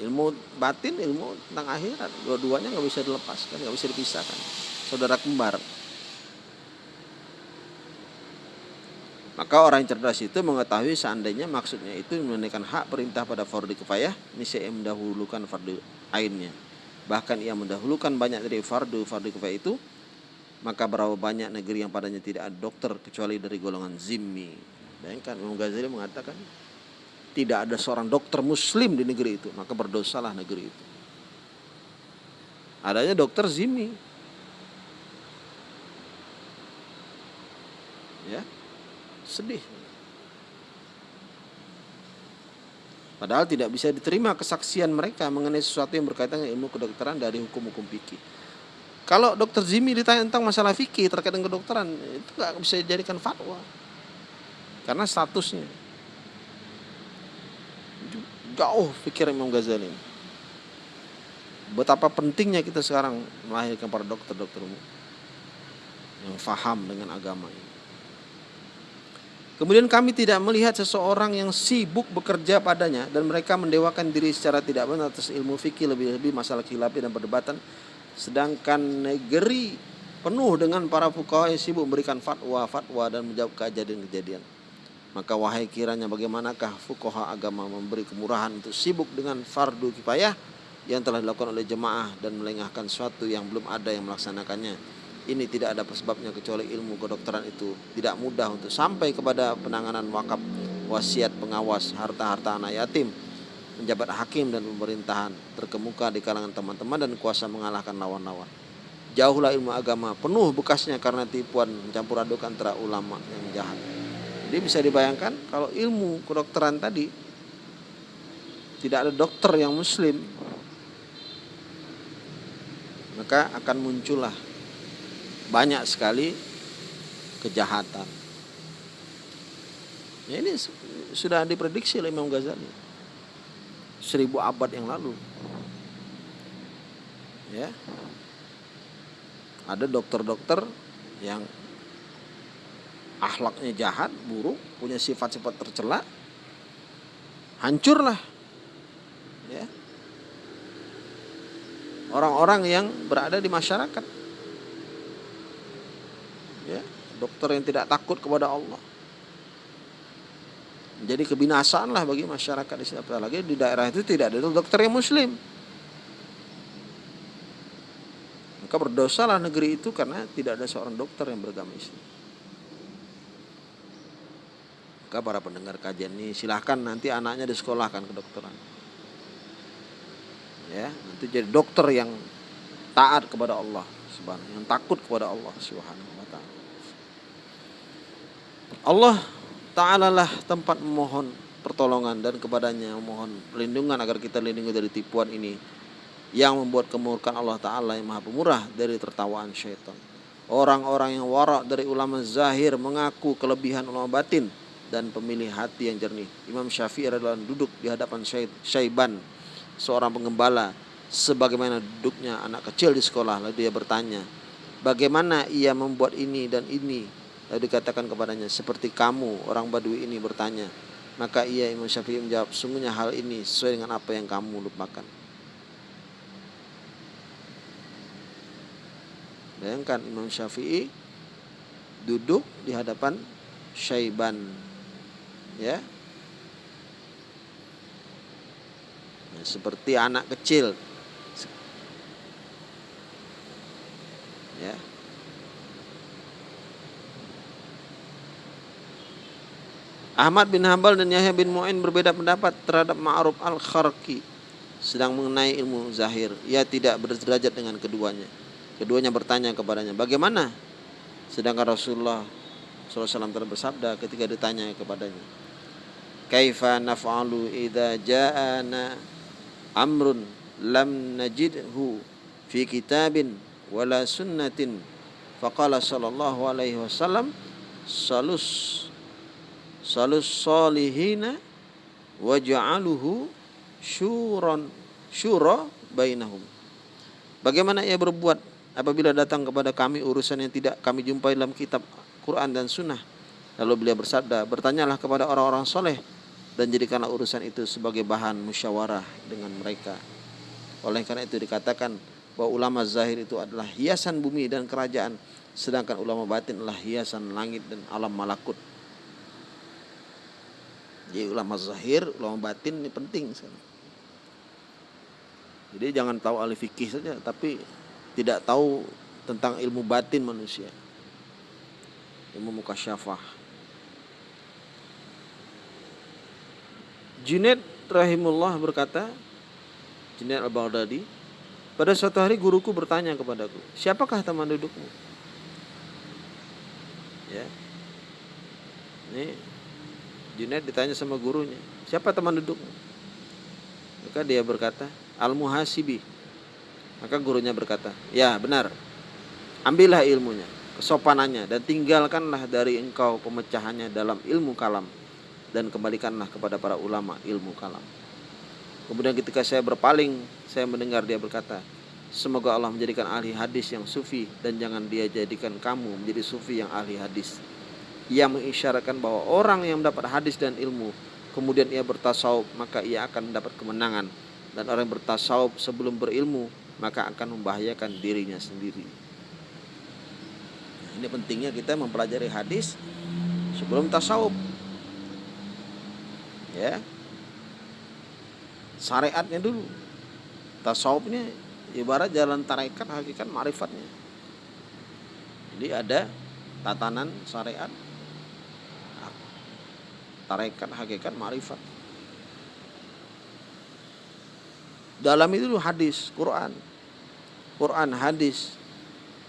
Ilmu batin ilmu tentang akhirat. Dua-duanya nggak bisa dilepaskan nggak bisa dipisahkan. Saudara kembar Maka orang yang cerdas itu mengetahui seandainya maksudnya itu menunaikan hak perintah pada fardu kifayah, niscaya mendahulukan fardu ainnya. Bahkan ia mendahulukan banyak dari fardu fardu kifayah itu, maka berapa banyak negeri yang padanya tidak ada dokter kecuali dari golongan zimmi. Bayangkan Imam Ghazali mengatakan tidak ada seorang dokter muslim di negeri itu, maka berdosalah negeri itu. Adanya dokter zimmi. Ya, Sedih. Padahal tidak bisa diterima kesaksian mereka mengenai sesuatu yang berkaitan dengan ilmu kedokteran dari hukum-hukum fikih. Kalau dokter Zimi ditanya tentang masalah fikih terkait dengan kedokteran, itu nggak bisa dijadikan fatwa. Karena statusnya. Jauh pikir Imam Ghazali. Betapa pentingnya kita sekarang melahirkan para dokter-dokter yang faham dengan agama ini. Kemudian kami tidak melihat seseorang yang sibuk bekerja padanya dan mereka mendewakan diri secara tidak benar atas ilmu fikih lebih-lebih masalah khilafi dan perdebatan. Sedangkan negeri penuh dengan para fuqaha yang sibuk memberikan fatwa-fatwa dan menjawab kejadian-kejadian. Maka wahai kiranya bagaimanakah fuqaha agama memberi kemurahan untuk sibuk dengan fardu kifayah yang telah dilakukan oleh jemaah dan melengahkan sesuatu yang belum ada yang melaksanakannya ini tidak ada sebabnya kecuali ilmu kedokteran itu tidak mudah untuk sampai kepada penanganan wakaf wasiat pengawas harta-harta anak yatim menjabat hakim dan pemerintahan terkemuka di kalangan teman-teman dan kuasa mengalahkan lawan-lawan. Jauhlah ilmu agama penuh bekasnya karena tipuan mencampur aduk antara ulama yang jahat. Jadi bisa dibayangkan kalau ilmu kedokteran tadi tidak ada dokter yang muslim maka akan muncullah banyak sekali kejahatan. Ya ini sudah diprediksi oleh Imam Ghazali seribu abad yang lalu. Ya, ada dokter-dokter yang akhlaknya jahat, buruk, punya sifat-sifat tercela, hancurlah. Ya, orang-orang yang berada di masyarakat ya, dokter yang tidak takut kepada Allah. Jadi kebinasaan lah bagi masyarakat di sini apalagi di daerah itu tidak ada dokter yang muslim. Maka Maka berdosalah negeri itu karena tidak ada seorang dokter yang beragama Islam. Maka para pendengar kajian ini silahkan nanti anaknya disekolahkan ke dokteran. Ya, nanti jadi dokter yang taat kepada Allah subhanahu yang takut kepada Allah subhanahu. Allah taala lah tempat memohon pertolongan dan kepadanya memohon perlindungan agar kita lindungi dari tipuan ini yang membuat kemurkaan Allah Ta'ala yang maha pemurah dari tertawaan syaitan. Orang-orang yang warak dari ulama zahir mengaku kelebihan ulama batin dan pemilih hati yang jernih. Imam Syafi'i adalah duduk di hadapan Syaiban, seorang pengembala, sebagaimana duduknya anak kecil di sekolah. Lalu dia bertanya, bagaimana ia membuat ini dan ini? Lalu dikatakan kepadanya, seperti kamu, orang Badui ini bertanya. Maka ia Imam Syafi'i menjawab, sungguhnya hal ini sesuai dengan apa yang kamu lupakan. Bayangkan Imam Syafi'i duduk di hadapan Syaiban. Ya. Nah, seperti anak kecil. Ya. Ahmad bin Hambal dan Yahya bin Mu'in berbeda pendapat terhadap Ma'ruf al-Kharki sedang mengenai ilmu zahir. Ia tidak berderajat dengan keduanya. Keduanya bertanya kepadanya, bagaimana? Sedangkan Rasulullah SAW telah bersabda ketika ditanya kepadanya, Kaifa naf'alu idza ja'ana amrun lam najidhu fi kitabin wala sunnatin faqala sallallahu alaihi wasallam salus salus salihina waj'aluhu syuran syura bainahum Bagaimana ia berbuat apabila datang kepada kami urusan yang tidak kami jumpai dalam kitab Quran dan Sunnah. Lalu beliau bersabda, bertanyalah kepada orang-orang soleh dan jadikanlah urusan itu sebagai bahan musyawarah dengan mereka. Oleh karena itu dikatakan bahwa ulama zahir itu adalah hiasan bumi dan kerajaan, sedangkan ulama batin adalah hiasan langit dan alam malakut. Jadi ulama zahir, ulama batin ini penting sekali. Jadi jangan tahu ahli fikih saja, tapi tidak tahu tentang ilmu batin manusia. Ilmu mukasyafah Junaid rahimullah berkata Junaid al-Baghdadi pada suatu hari guruku bertanya kepadaku siapakah teman dudukmu ya. Ini Junaid ditanya sama gurunya siapa teman dudukmu maka dia berkata al-muhasibi maka gurunya berkata, "Ya, benar. Ambillah ilmunya, kesopanannya dan tinggalkanlah dari engkau pemecahannya dalam ilmu kalam dan kembalikanlah kepada para ulama ilmu kalam." Kemudian ketika saya berpaling, saya mendengar dia berkata, Semoga Allah menjadikan ahli hadis yang sufi dan jangan dia jadikan kamu menjadi sufi yang ahli hadis. Ia mengisyaratkan bahwa orang yang mendapat hadis dan ilmu kemudian ia bertasawuf maka ia akan mendapat kemenangan dan orang yang bertasawuf sebelum berilmu maka akan membahayakan dirinya sendiri. Nah, ini pentingnya kita mempelajari hadis sebelum tasawuf. Ya. Syariatnya dulu. Tasawufnya ibarat jalan tarekat hakikat marifatnya. Jadi ada tatanan syariat tarekat hakikat marifat dalam itu hadis Quran. Quran hadis.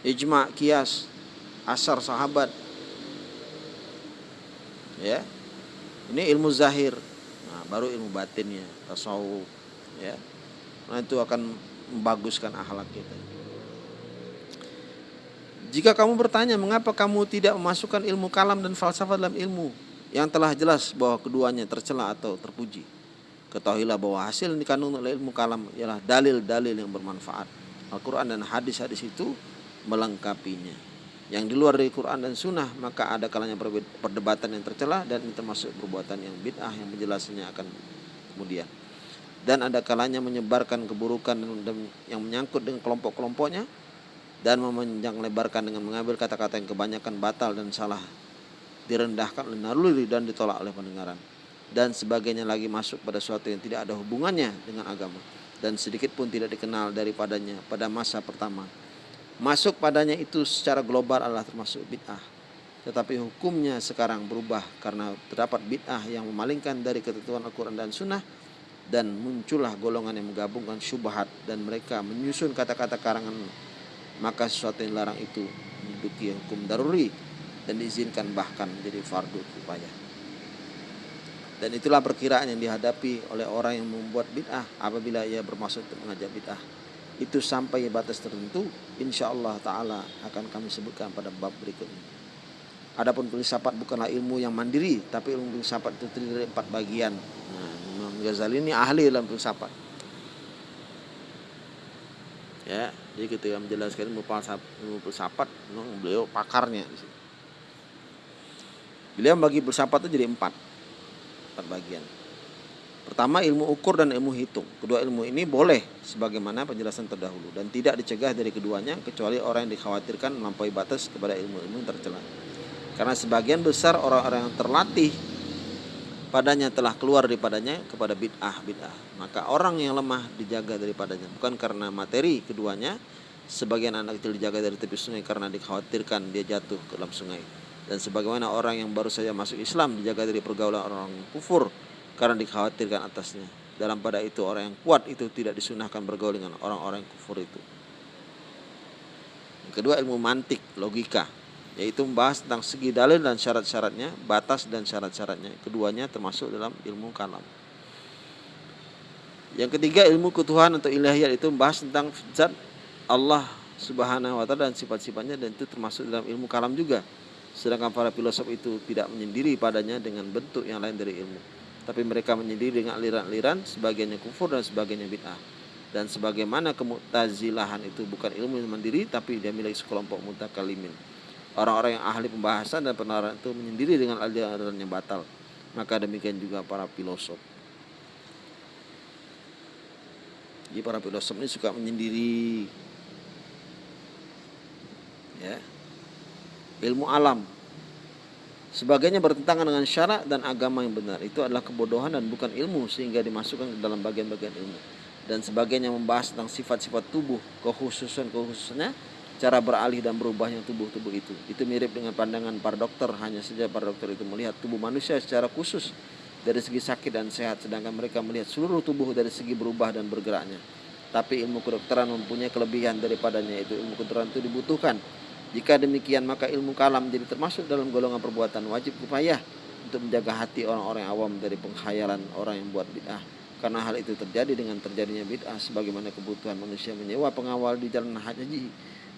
Ijma kias. Asar sahabat. Ya. Ini ilmu zahir. Nah, baru ilmu batinnya tasawuf. Ya. Nah itu akan membaguskan akhlak kita. Jika kamu bertanya mengapa kamu tidak memasukkan ilmu kalam dan falsafah dalam ilmu yang telah jelas bahwa keduanya tercela atau terpuji Ketahuilah bahwa hasil yang dikandung oleh ilmu kalam ialah dalil-dalil yang bermanfaat. Al-Quran dan hadis-hadis itu melengkapinya. Yang di luar dari Quran dan Sunnah maka ada kalanya perdebatan yang tercela dan termasuk perbuatan yang bid'ah yang penjelasannya akan kemudian. Dan ada kalanya menyebarkan keburukan yang menyangkut dengan kelompok-kelompoknya dan memanjang lebarkan dengan mengambil kata-kata yang kebanyakan batal dan salah direndahkan oleh naluri dan ditolak oleh pendengaran. Dan sebagainya lagi masuk pada suatu yang tidak ada hubungannya dengan agama. Dan sedikit pun tidak dikenal daripadanya pada masa pertama. Masuk padanya itu secara global adalah termasuk bid'ah. Tetapi hukumnya sekarang berubah karena terdapat bid'ah yang memalingkan dari ketentuan Al-Quran dan Sunnah. Dan muncullah golongan yang menggabungkan syubhat dan mereka menyusun kata-kata karangan. Maka sesuatu yang larang itu menduduki hukum daruri dan diizinkan bahkan menjadi fardu kifayah. Dan itulah perkiraan yang dihadapi oleh orang yang membuat bid'ah apabila ia bermaksud untuk mengajak bid'ah. Itu sampai batas tertentu, insya Allah Ta'ala akan kami sebutkan pada bab berikutnya. Adapun filsafat bukanlah ilmu yang mandiri, tapi ilmu filsafat itu terdiri dari empat bagian. Nah, Imam Ghazali ini ahli dalam filsafat. Ya, jadi ketika menjelaskan ilmu filsafat, ilmu filsafat beliau pakarnya. Beliau bagi filsafat itu jadi empat empat. Pertama ilmu ukur dan ilmu hitung. Kedua ilmu ini boleh sebagaimana penjelasan terdahulu dan tidak dicegah dari keduanya kecuali orang yang dikhawatirkan melampaui batas kepada ilmu-ilmu tercela. Karena sebagian besar orang-orang yang terlatih padanya telah keluar daripadanya kepada bid'ah bid'ah. Maka orang yang lemah dijaga daripadanya bukan karena materi keduanya. Sebagian anak kecil dijaga dari tepi sungai karena dikhawatirkan dia jatuh ke dalam sungai dan sebagaimana orang yang baru saja masuk Islam dijaga dari pergaulan orang kufur karena dikhawatirkan atasnya. Dalam pada itu orang yang kuat itu tidak disunahkan bergaul dengan orang-orang kufur itu. Yang kedua ilmu mantik, logika, yaitu membahas tentang segi dalil dan syarat-syaratnya, batas dan syarat-syaratnya. Keduanya termasuk dalam ilmu kalam. Yang ketiga ilmu ketuhanan atau ilahiyat itu membahas tentang zat Allah Subhanahu wa taala dan sifat-sifatnya dan itu termasuk dalam ilmu kalam juga. Sedangkan para filosof itu tidak menyendiri padanya dengan bentuk yang lain dari ilmu. Tapi mereka menyendiri dengan aliran-aliran, sebagiannya kufur dan sebagiannya bid'ah. Dan sebagaimana kemutazilahan itu bukan ilmu yang mandiri, tapi dia milik sekelompok mutakalimin. Orang-orang yang ahli pembahasan dan penarahan itu menyendiri dengan aliran yang batal. Maka demikian juga para filosof. Jadi para filosof ini suka menyendiri. Ya, ilmu alam. Sebagainya bertentangan dengan syarat dan agama yang benar. Itu adalah kebodohan dan bukan ilmu sehingga dimasukkan ke dalam bagian-bagian ilmu. Dan sebagainya membahas tentang sifat-sifat tubuh, kekhususan-kekhususannya, cara beralih dan berubahnya tubuh-tubuh itu. Itu mirip dengan pandangan para dokter, hanya saja para dokter itu melihat tubuh manusia secara khusus dari segi sakit dan sehat, sedangkan mereka melihat seluruh tubuh dari segi berubah dan bergeraknya. Tapi ilmu kedokteran mempunyai kelebihan daripadanya, itu ilmu kedokteran itu dibutuhkan jika demikian maka ilmu kalam jadi termasuk dalam golongan perbuatan wajib upaya untuk menjaga hati orang-orang awam dari pengkhayalan orang yang buat bid'ah. Karena hal itu terjadi dengan terjadinya bid'ah sebagaimana kebutuhan manusia menyewa pengawal di jalan haji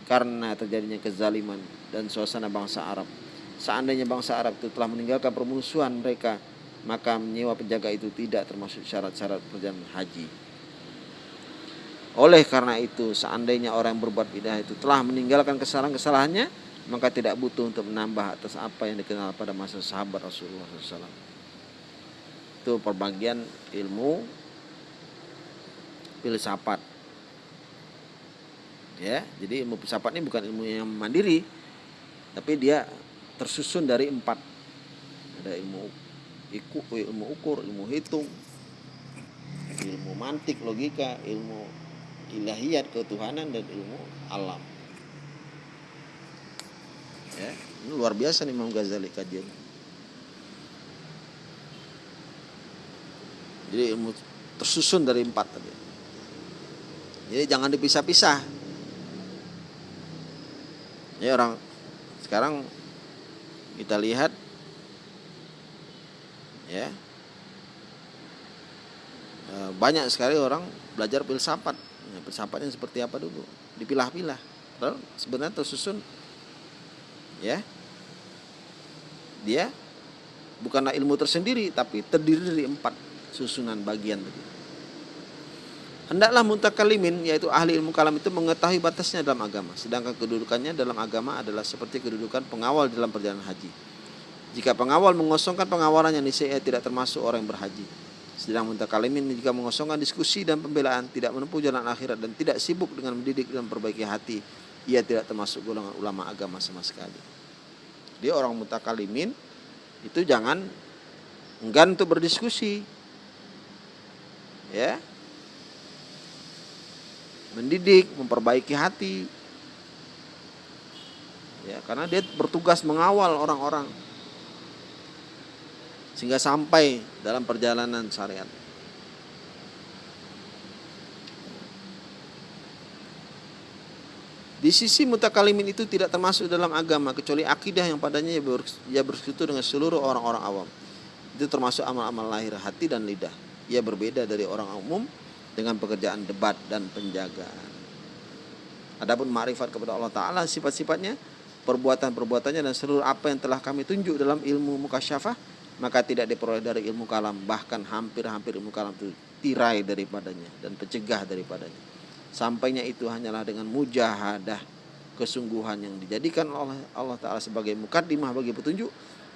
karena terjadinya kezaliman dan suasana bangsa Arab. Seandainya bangsa Arab itu telah meninggalkan permusuhan mereka, maka menyewa penjaga itu tidak termasuk syarat-syarat perjalanan haji. Oleh karena itu, seandainya orang yang berbuat bidah itu telah meninggalkan kesalahan-kesalahannya, maka tidak butuh untuk menambah atas apa yang dikenal pada masa sahabat Rasulullah SAW. Itu perbagian ilmu filsafat. Ya, jadi ilmu filsafat ini bukan ilmu yang mandiri, tapi dia tersusun dari empat. Ada ilmu iku, ilmu ukur, ilmu hitung, ilmu mantik, logika, ilmu ilahiyat ketuhanan dan ilmu alam. Ya ini luar biasa nih Imam Ghazali kajian. Jadi ilmu tersusun dari empat tadi. Jadi jangan dipisah-pisah. Ya orang sekarang kita lihat ya eh, banyak sekali orang belajar filsafat Nah, filsafatnya seperti apa dulu? Dipilah-pilah. Sebenarnya tersusun ya. Dia bukanlah ilmu tersendiri tapi terdiri dari empat susunan bagian. Hendaklah muntakalimin yaitu ahli ilmu kalam itu mengetahui batasnya dalam agama. Sedangkan kedudukannya dalam agama adalah seperti kedudukan pengawal dalam perjalanan haji. Jika pengawal mengosongkan pengawalannya niscaya tidak termasuk orang yang berhaji. Sedang mutakalimin jika mengosongkan diskusi dan pembelaan, tidak menempuh jalan akhirat dan tidak sibuk dengan mendidik dan perbaiki hati, ia tidak termasuk golongan ulama agama sama sekali. Dia orang mutakalimin itu jangan enggan untuk berdiskusi. Ya. Mendidik, memperbaiki hati. Ya, karena dia bertugas mengawal orang-orang sehingga sampai dalam perjalanan syariat. Di sisi mutakalimin itu tidak termasuk dalam agama kecuali akidah yang padanya ia bersekutu dengan seluruh orang-orang awam. Itu termasuk amal-amal lahir hati dan lidah. Ia berbeda dari orang umum dengan pekerjaan debat dan penjagaan. Adapun ma'rifat kepada Allah Ta'ala sifat-sifatnya, perbuatan-perbuatannya dan seluruh apa yang telah kami tunjuk dalam ilmu mukasyafah maka tidak diperoleh dari ilmu kalam. Bahkan hampir-hampir ilmu kalam itu tirai daripadanya dan pencegah daripadanya. Sampainya itu hanyalah dengan mujahadah kesungguhan yang dijadikan oleh Allah Ta'ala sebagai mukaddimah bagi petunjuk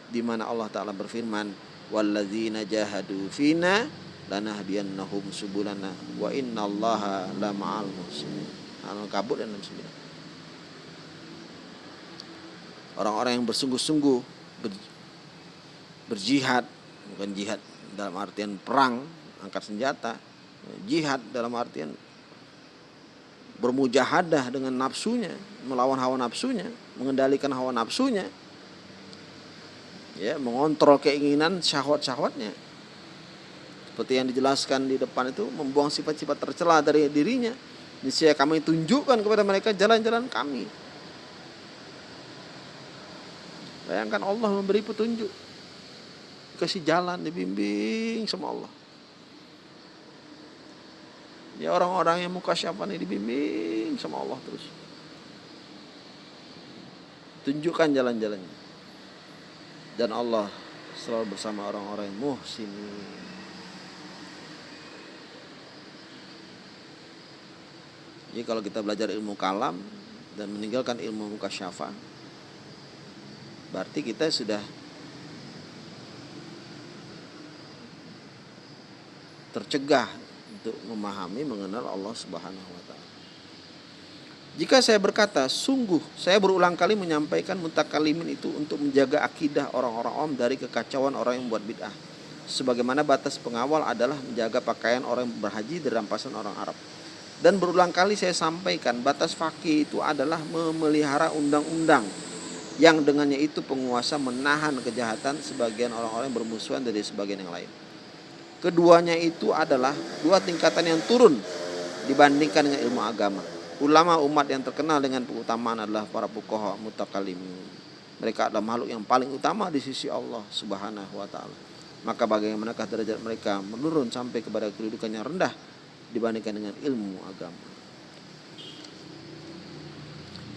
di mana Allah Ta'ala berfirman walladzina jahadu fina lanahdiyannahum subulana wa innallaha lama'al muhsinin. Al-Kabut dan 69 Orang-orang yang bersungguh-sungguh ber, berjihad bukan jihad dalam artian perang angkat senjata jihad dalam artian bermujahadah dengan nafsunya, melawan hawa nafsunya, mengendalikan hawa nafsunya, ya, mengontrol keinginan syahwat-syahwatnya. Seperti yang dijelaskan di depan itu, membuang sifat-sifat tercela dari dirinya. Niscaya kami tunjukkan kepada mereka jalan-jalan kami. Bayangkan Allah memberi petunjuk. Kasih jalan, dibimbing sama Allah. Ya orang-orang yang muka siapa nih dibimbing sama Allah terus. Tunjukkan jalan-jalannya. Dan Allah selalu bersama orang-orang yang muhsini. Jadi kalau kita belajar ilmu kalam dan meninggalkan ilmu muka syafa, berarti kita sudah tercegah untuk memahami mengenal Allah Subhanahu wa taala. Jika saya berkata, sungguh saya berulang kali menyampaikan mutakalimin itu untuk menjaga akidah orang-orang om dari kekacauan orang yang buat bid'ah. Sebagaimana batas pengawal adalah menjaga pakaian orang yang berhaji dari rampasan orang Arab. Dan berulang kali saya sampaikan batas fakih itu adalah memelihara undang-undang yang dengannya itu penguasa menahan kejahatan sebagian orang-orang yang bermusuhan dari sebagian yang lain. Keduanya itu adalah dua tingkatan yang turun dibandingkan dengan ilmu agama. Ulama umat yang terkenal dengan keutamaan adalah para fuqaha mutakalimin. Mereka adalah makhluk yang paling utama di sisi Allah Subhanahu wa taala. Maka bagaimanakah derajat mereka menurun sampai kepada kedudukan rendah dibandingkan dengan ilmu agama.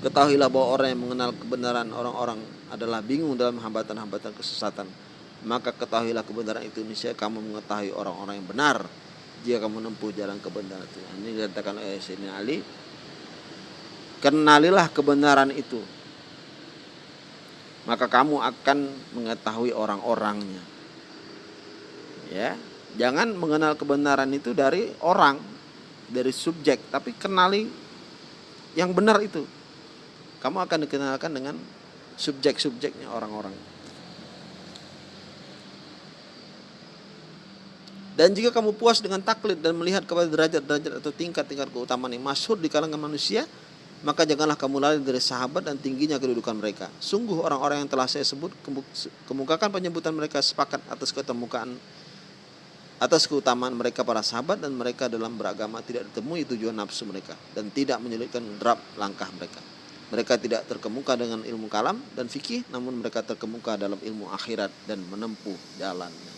Ketahuilah bahwa orang yang mengenal kebenaran orang-orang adalah bingung dalam hambatan-hambatan kesesatan maka ketahuilah kebenaran itu niscaya kamu mengetahui orang-orang yang benar jika kamu menempuh jalan kebenaran itu. Ini dikatakan oleh Sayyidina Ali. Kenalilah kebenaran itu. Maka kamu akan mengetahui orang-orangnya. Ya, jangan mengenal kebenaran itu dari orang, dari subjek, tapi kenali yang benar itu. Kamu akan dikenalkan dengan subjek-subjeknya orang-orang. Dan jika kamu puas dengan taklid dan melihat kepada derajat-derajat atau tingkat-tingkat keutamaan yang masyhur di kalangan manusia, maka janganlah kamu lari dari sahabat dan tingginya kedudukan mereka. Sungguh orang-orang yang telah saya sebut kemukakan penyebutan mereka sepakat atas ketemukaan atas keutamaan mereka para sahabat dan mereka dalam beragama tidak ditemui tujuan nafsu mereka dan tidak menyulitkan derap langkah mereka. Mereka tidak terkemuka dengan ilmu kalam dan fikih namun mereka terkemuka dalam ilmu akhirat dan menempuh jalannya.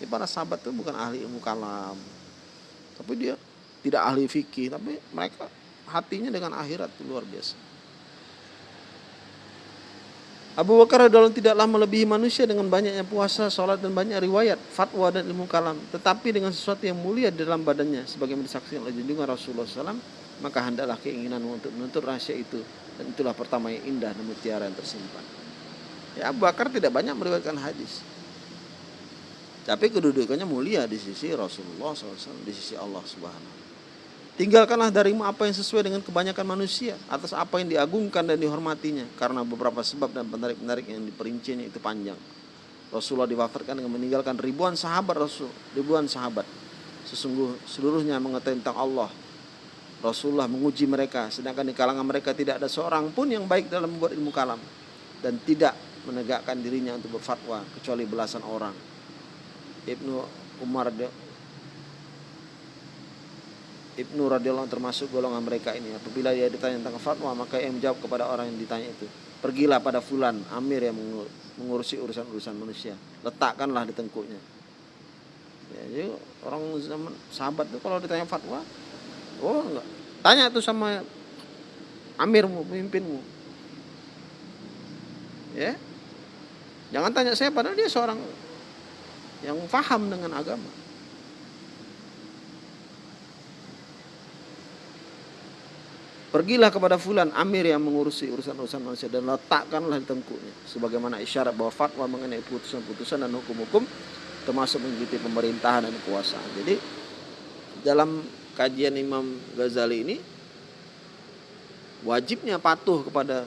Jadi para sahabat itu bukan ahli ilmu kalam. Tapi dia tidak ahli fikih, tapi mereka hatinya dengan akhirat itu luar biasa. Abu Bakar adalah tidaklah melebihi manusia dengan banyaknya puasa, sholat dan banyak riwayat, fatwa dan ilmu kalam. Tetapi dengan sesuatu yang mulia dalam badannya, sebagai disaksikan oleh junjungan Rasulullah SAW, maka hendaklah keinginan untuk menuntut rahasia itu. Dan itulah pertama yang indah dan mutiara yang tersimpan. Ya Abu Bakar tidak banyak meriwayatkan hadis. Tapi kedudukannya mulia di sisi Rasulullah SAW, di sisi Allah Subhanahu. Tinggalkanlah darimu apa yang sesuai dengan kebanyakan manusia atas apa yang diagungkan dan dihormatinya karena beberapa sebab dan penarik-penarik yang diperincinya itu panjang. Rasulullah diwafatkan dengan meninggalkan ribuan sahabat Rasul, ribuan sahabat. Sesungguh seluruhnya mengetahui tentang Allah Rasulullah menguji mereka sedangkan di kalangan mereka tidak ada seorang pun yang baik dalam membuat ilmu kalam dan tidak menegakkan dirinya untuk berfatwa kecuali belasan orang. Ibnu Umar Ibnu radhiyallahu termasuk golongan mereka ini. Apabila dia ditanya tentang fatwa, maka ia menjawab kepada orang yang ditanya itu, "Pergilah pada fulan, amir yang mengurusi urusan-urusan manusia. Letakkanlah di tengkuknya." Ya, jadi orang zaman sahabat itu kalau ditanya fatwa, Oh enggak. Tanya tuh sama amirmu, pemimpinmu. Ya. Jangan tanya saya padahal dia seorang yang paham dengan agama. Pergilah kepada fulan amir yang mengurusi urusan-urusan manusia dan letakkanlah di tengkuknya sebagaimana isyarat bahwa fatwa mengenai putusan-putusan dan hukum-hukum termasuk mengikuti pemerintahan dan kekuasaan. Jadi dalam kajian Imam Ghazali ini wajibnya patuh kepada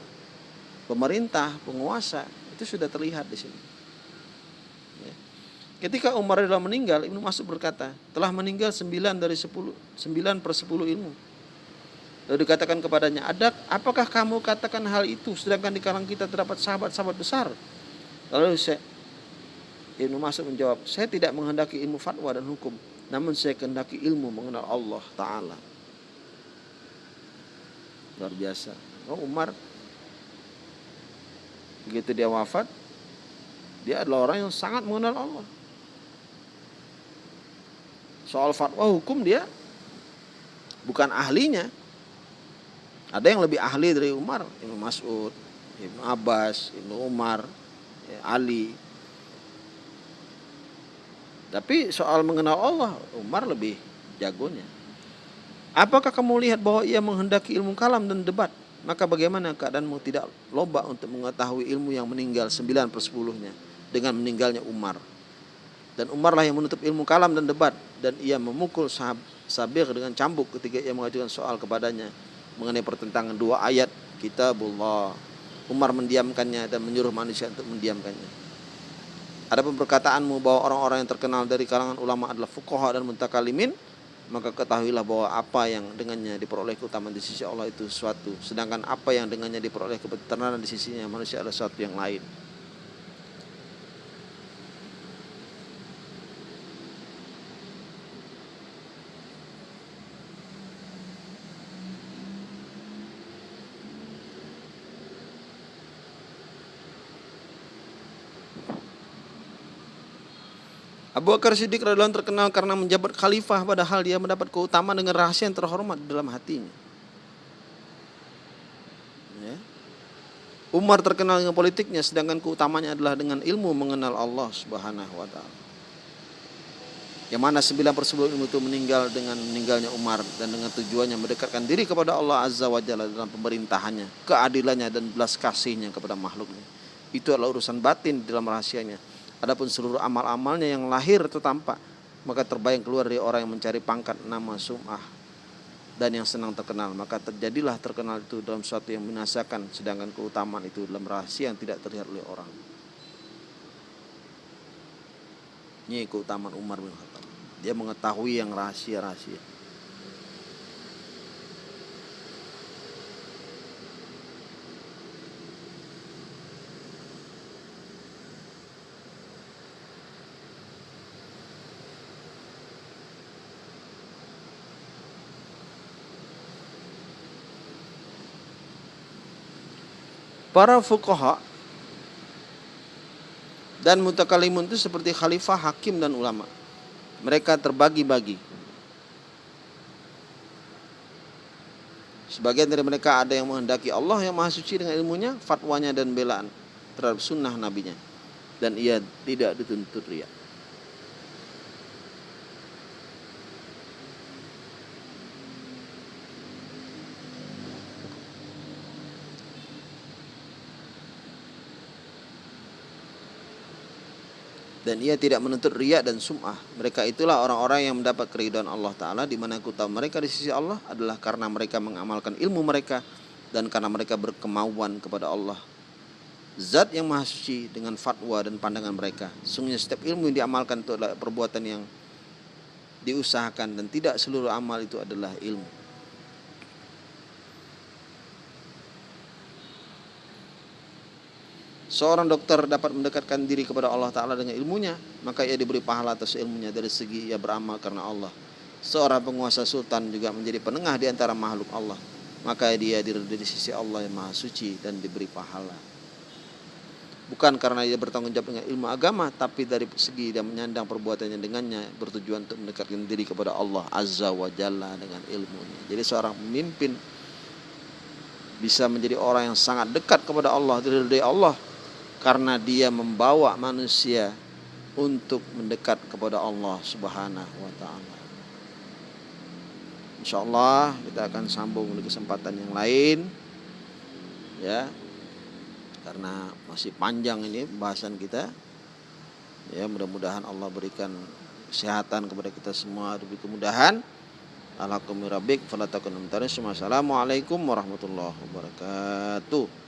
pemerintah, penguasa itu sudah terlihat di sini. Ketika Umar adalah meninggal, Ibnu Mas'ud berkata, telah meninggal sembilan dari sepuluh, sembilan per sepuluh ilmu. Lalu dikatakan kepadanya, ada apakah kamu katakan hal itu sedangkan di kalangan kita terdapat sahabat-sahabat besar? Lalu saya, Ibnu Mas'ud menjawab, saya tidak menghendaki ilmu fatwa dan hukum, namun saya kehendaki ilmu mengenal Allah Ta'ala. Luar biasa. Oh, Umar begitu dia wafat, dia adalah orang yang sangat mengenal Allah. Soal fatwa hukum dia bukan ahlinya. Ada yang lebih ahli dari Umar, Ibnu Mas'ud, Ibnu Abbas, Ibnu Umar, ya, Ali, tapi soal mengenal Allah, Umar lebih jagonya. Apakah kamu lihat bahwa ia menghendaki ilmu kalam dan debat? Maka bagaimana keadaanmu tidak lomba untuk mengetahui ilmu yang meninggal 9 per 10-nya dengan meninggalnya Umar. Dan Umar lah yang menutup ilmu kalam dan debat. Dan ia memukul sahab, Sabir dengan cambuk ketika ia mengajukan soal kepadanya mengenai pertentangan dua ayat kitabullah. Umar mendiamkannya dan menyuruh manusia untuk mendiamkannya. Ada perkataanmu bahwa orang-orang yang terkenal dari kalangan ulama adalah fuqaha dan muntakalimin, maka ketahuilah bahwa apa yang dengannya diperoleh keutamaan di sisi Allah itu suatu, sedangkan apa yang dengannya diperoleh kebenaran di sisinya manusia adalah suatu yang lain. Abu Bakar Siddiq radhiyallahu terkenal karena menjabat khalifah padahal dia mendapat keutamaan dengan rahasia yang terhormat dalam hatinya. Ya. Umar terkenal dengan politiknya sedangkan keutamanya adalah dengan ilmu mengenal Allah Subhanahu wa taala. Yang mana sembilan per ilmu itu meninggal dengan meninggalnya Umar dan dengan tujuannya mendekatkan diri kepada Allah Azza wa Jalla dalam pemerintahannya, keadilannya dan belas kasihnya kepada makhluknya. Itu adalah urusan batin dalam rahasianya Adapun seluruh amal-amalnya yang lahir itu tampak, maka terbayang keluar dari orang yang mencari pangkat nama sum'ah dan yang senang terkenal. Maka terjadilah terkenal itu dalam suatu yang minasakan, sedangkan keutamaan itu dalam rahasia yang tidak terlihat oleh orang. Ini keutamaan Umar bin Khattab. Dia mengetahui yang rahasia-rahasia. Para fuqaha dan mutakalimun itu seperti khalifah, hakim dan ulama. Mereka terbagi-bagi. Sebagian dari mereka ada yang menghendaki Allah yang maha suci dengan ilmunya, fatwanya dan belaan terhadap sunnah nabinya. Dan ia tidak dituntut riak. Dan ia tidak menuntut riak dan sum'ah. Mereka itulah orang-orang yang mendapat keridhaan Allah Ta'ala di mana kutah mereka di sisi Allah adalah karena mereka mengamalkan ilmu mereka dan karena mereka berkemauan kepada Allah. Zat yang maha suci dengan fatwa dan pandangan mereka. Sungguhnya setiap ilmu yang diamalkan itu adalah perbuatan yang diusahakan dan tidak seluruh amal itu adalah ilmu. Seorang dokter dapat mendekatkan diri kepada Allah Ta'ala dengan ilmunya, maka ia diberi pahala atas ilmunya dari segi ia beramal karena Allah. Seorang penguasa sultan juga menjadi penengah di antara makhluk Allah, maka dia diridhoi di sisi Allah yang Maha Suci dan diberi pahala. Bukan karena dia bertanggung jawab dengan ilmu agama, tapi dari segi dia menyandang perbuatannya dengannya bertujuan untuk mendekatkan diri kepada Allah Azza wa Jalla dengan ilmunya. Jadi seorang pemimpin bisa menjadi orang yang sangat dekat kepada Allah, diridhoi Allah karena dia membawa manusia untuk mendekat kepada Allah Subhanahu wa taala. Insyaallah kita akan sambung di kesempatan yang lain ya. Karena masih panjang ini pembahasan kita. Ya, mudah-mudahan Allah berikan kesehatan kepada kita semua, diberi kemudahan. Alhamdulillah Assalamualaikum warahmatullahi wabarakatuh.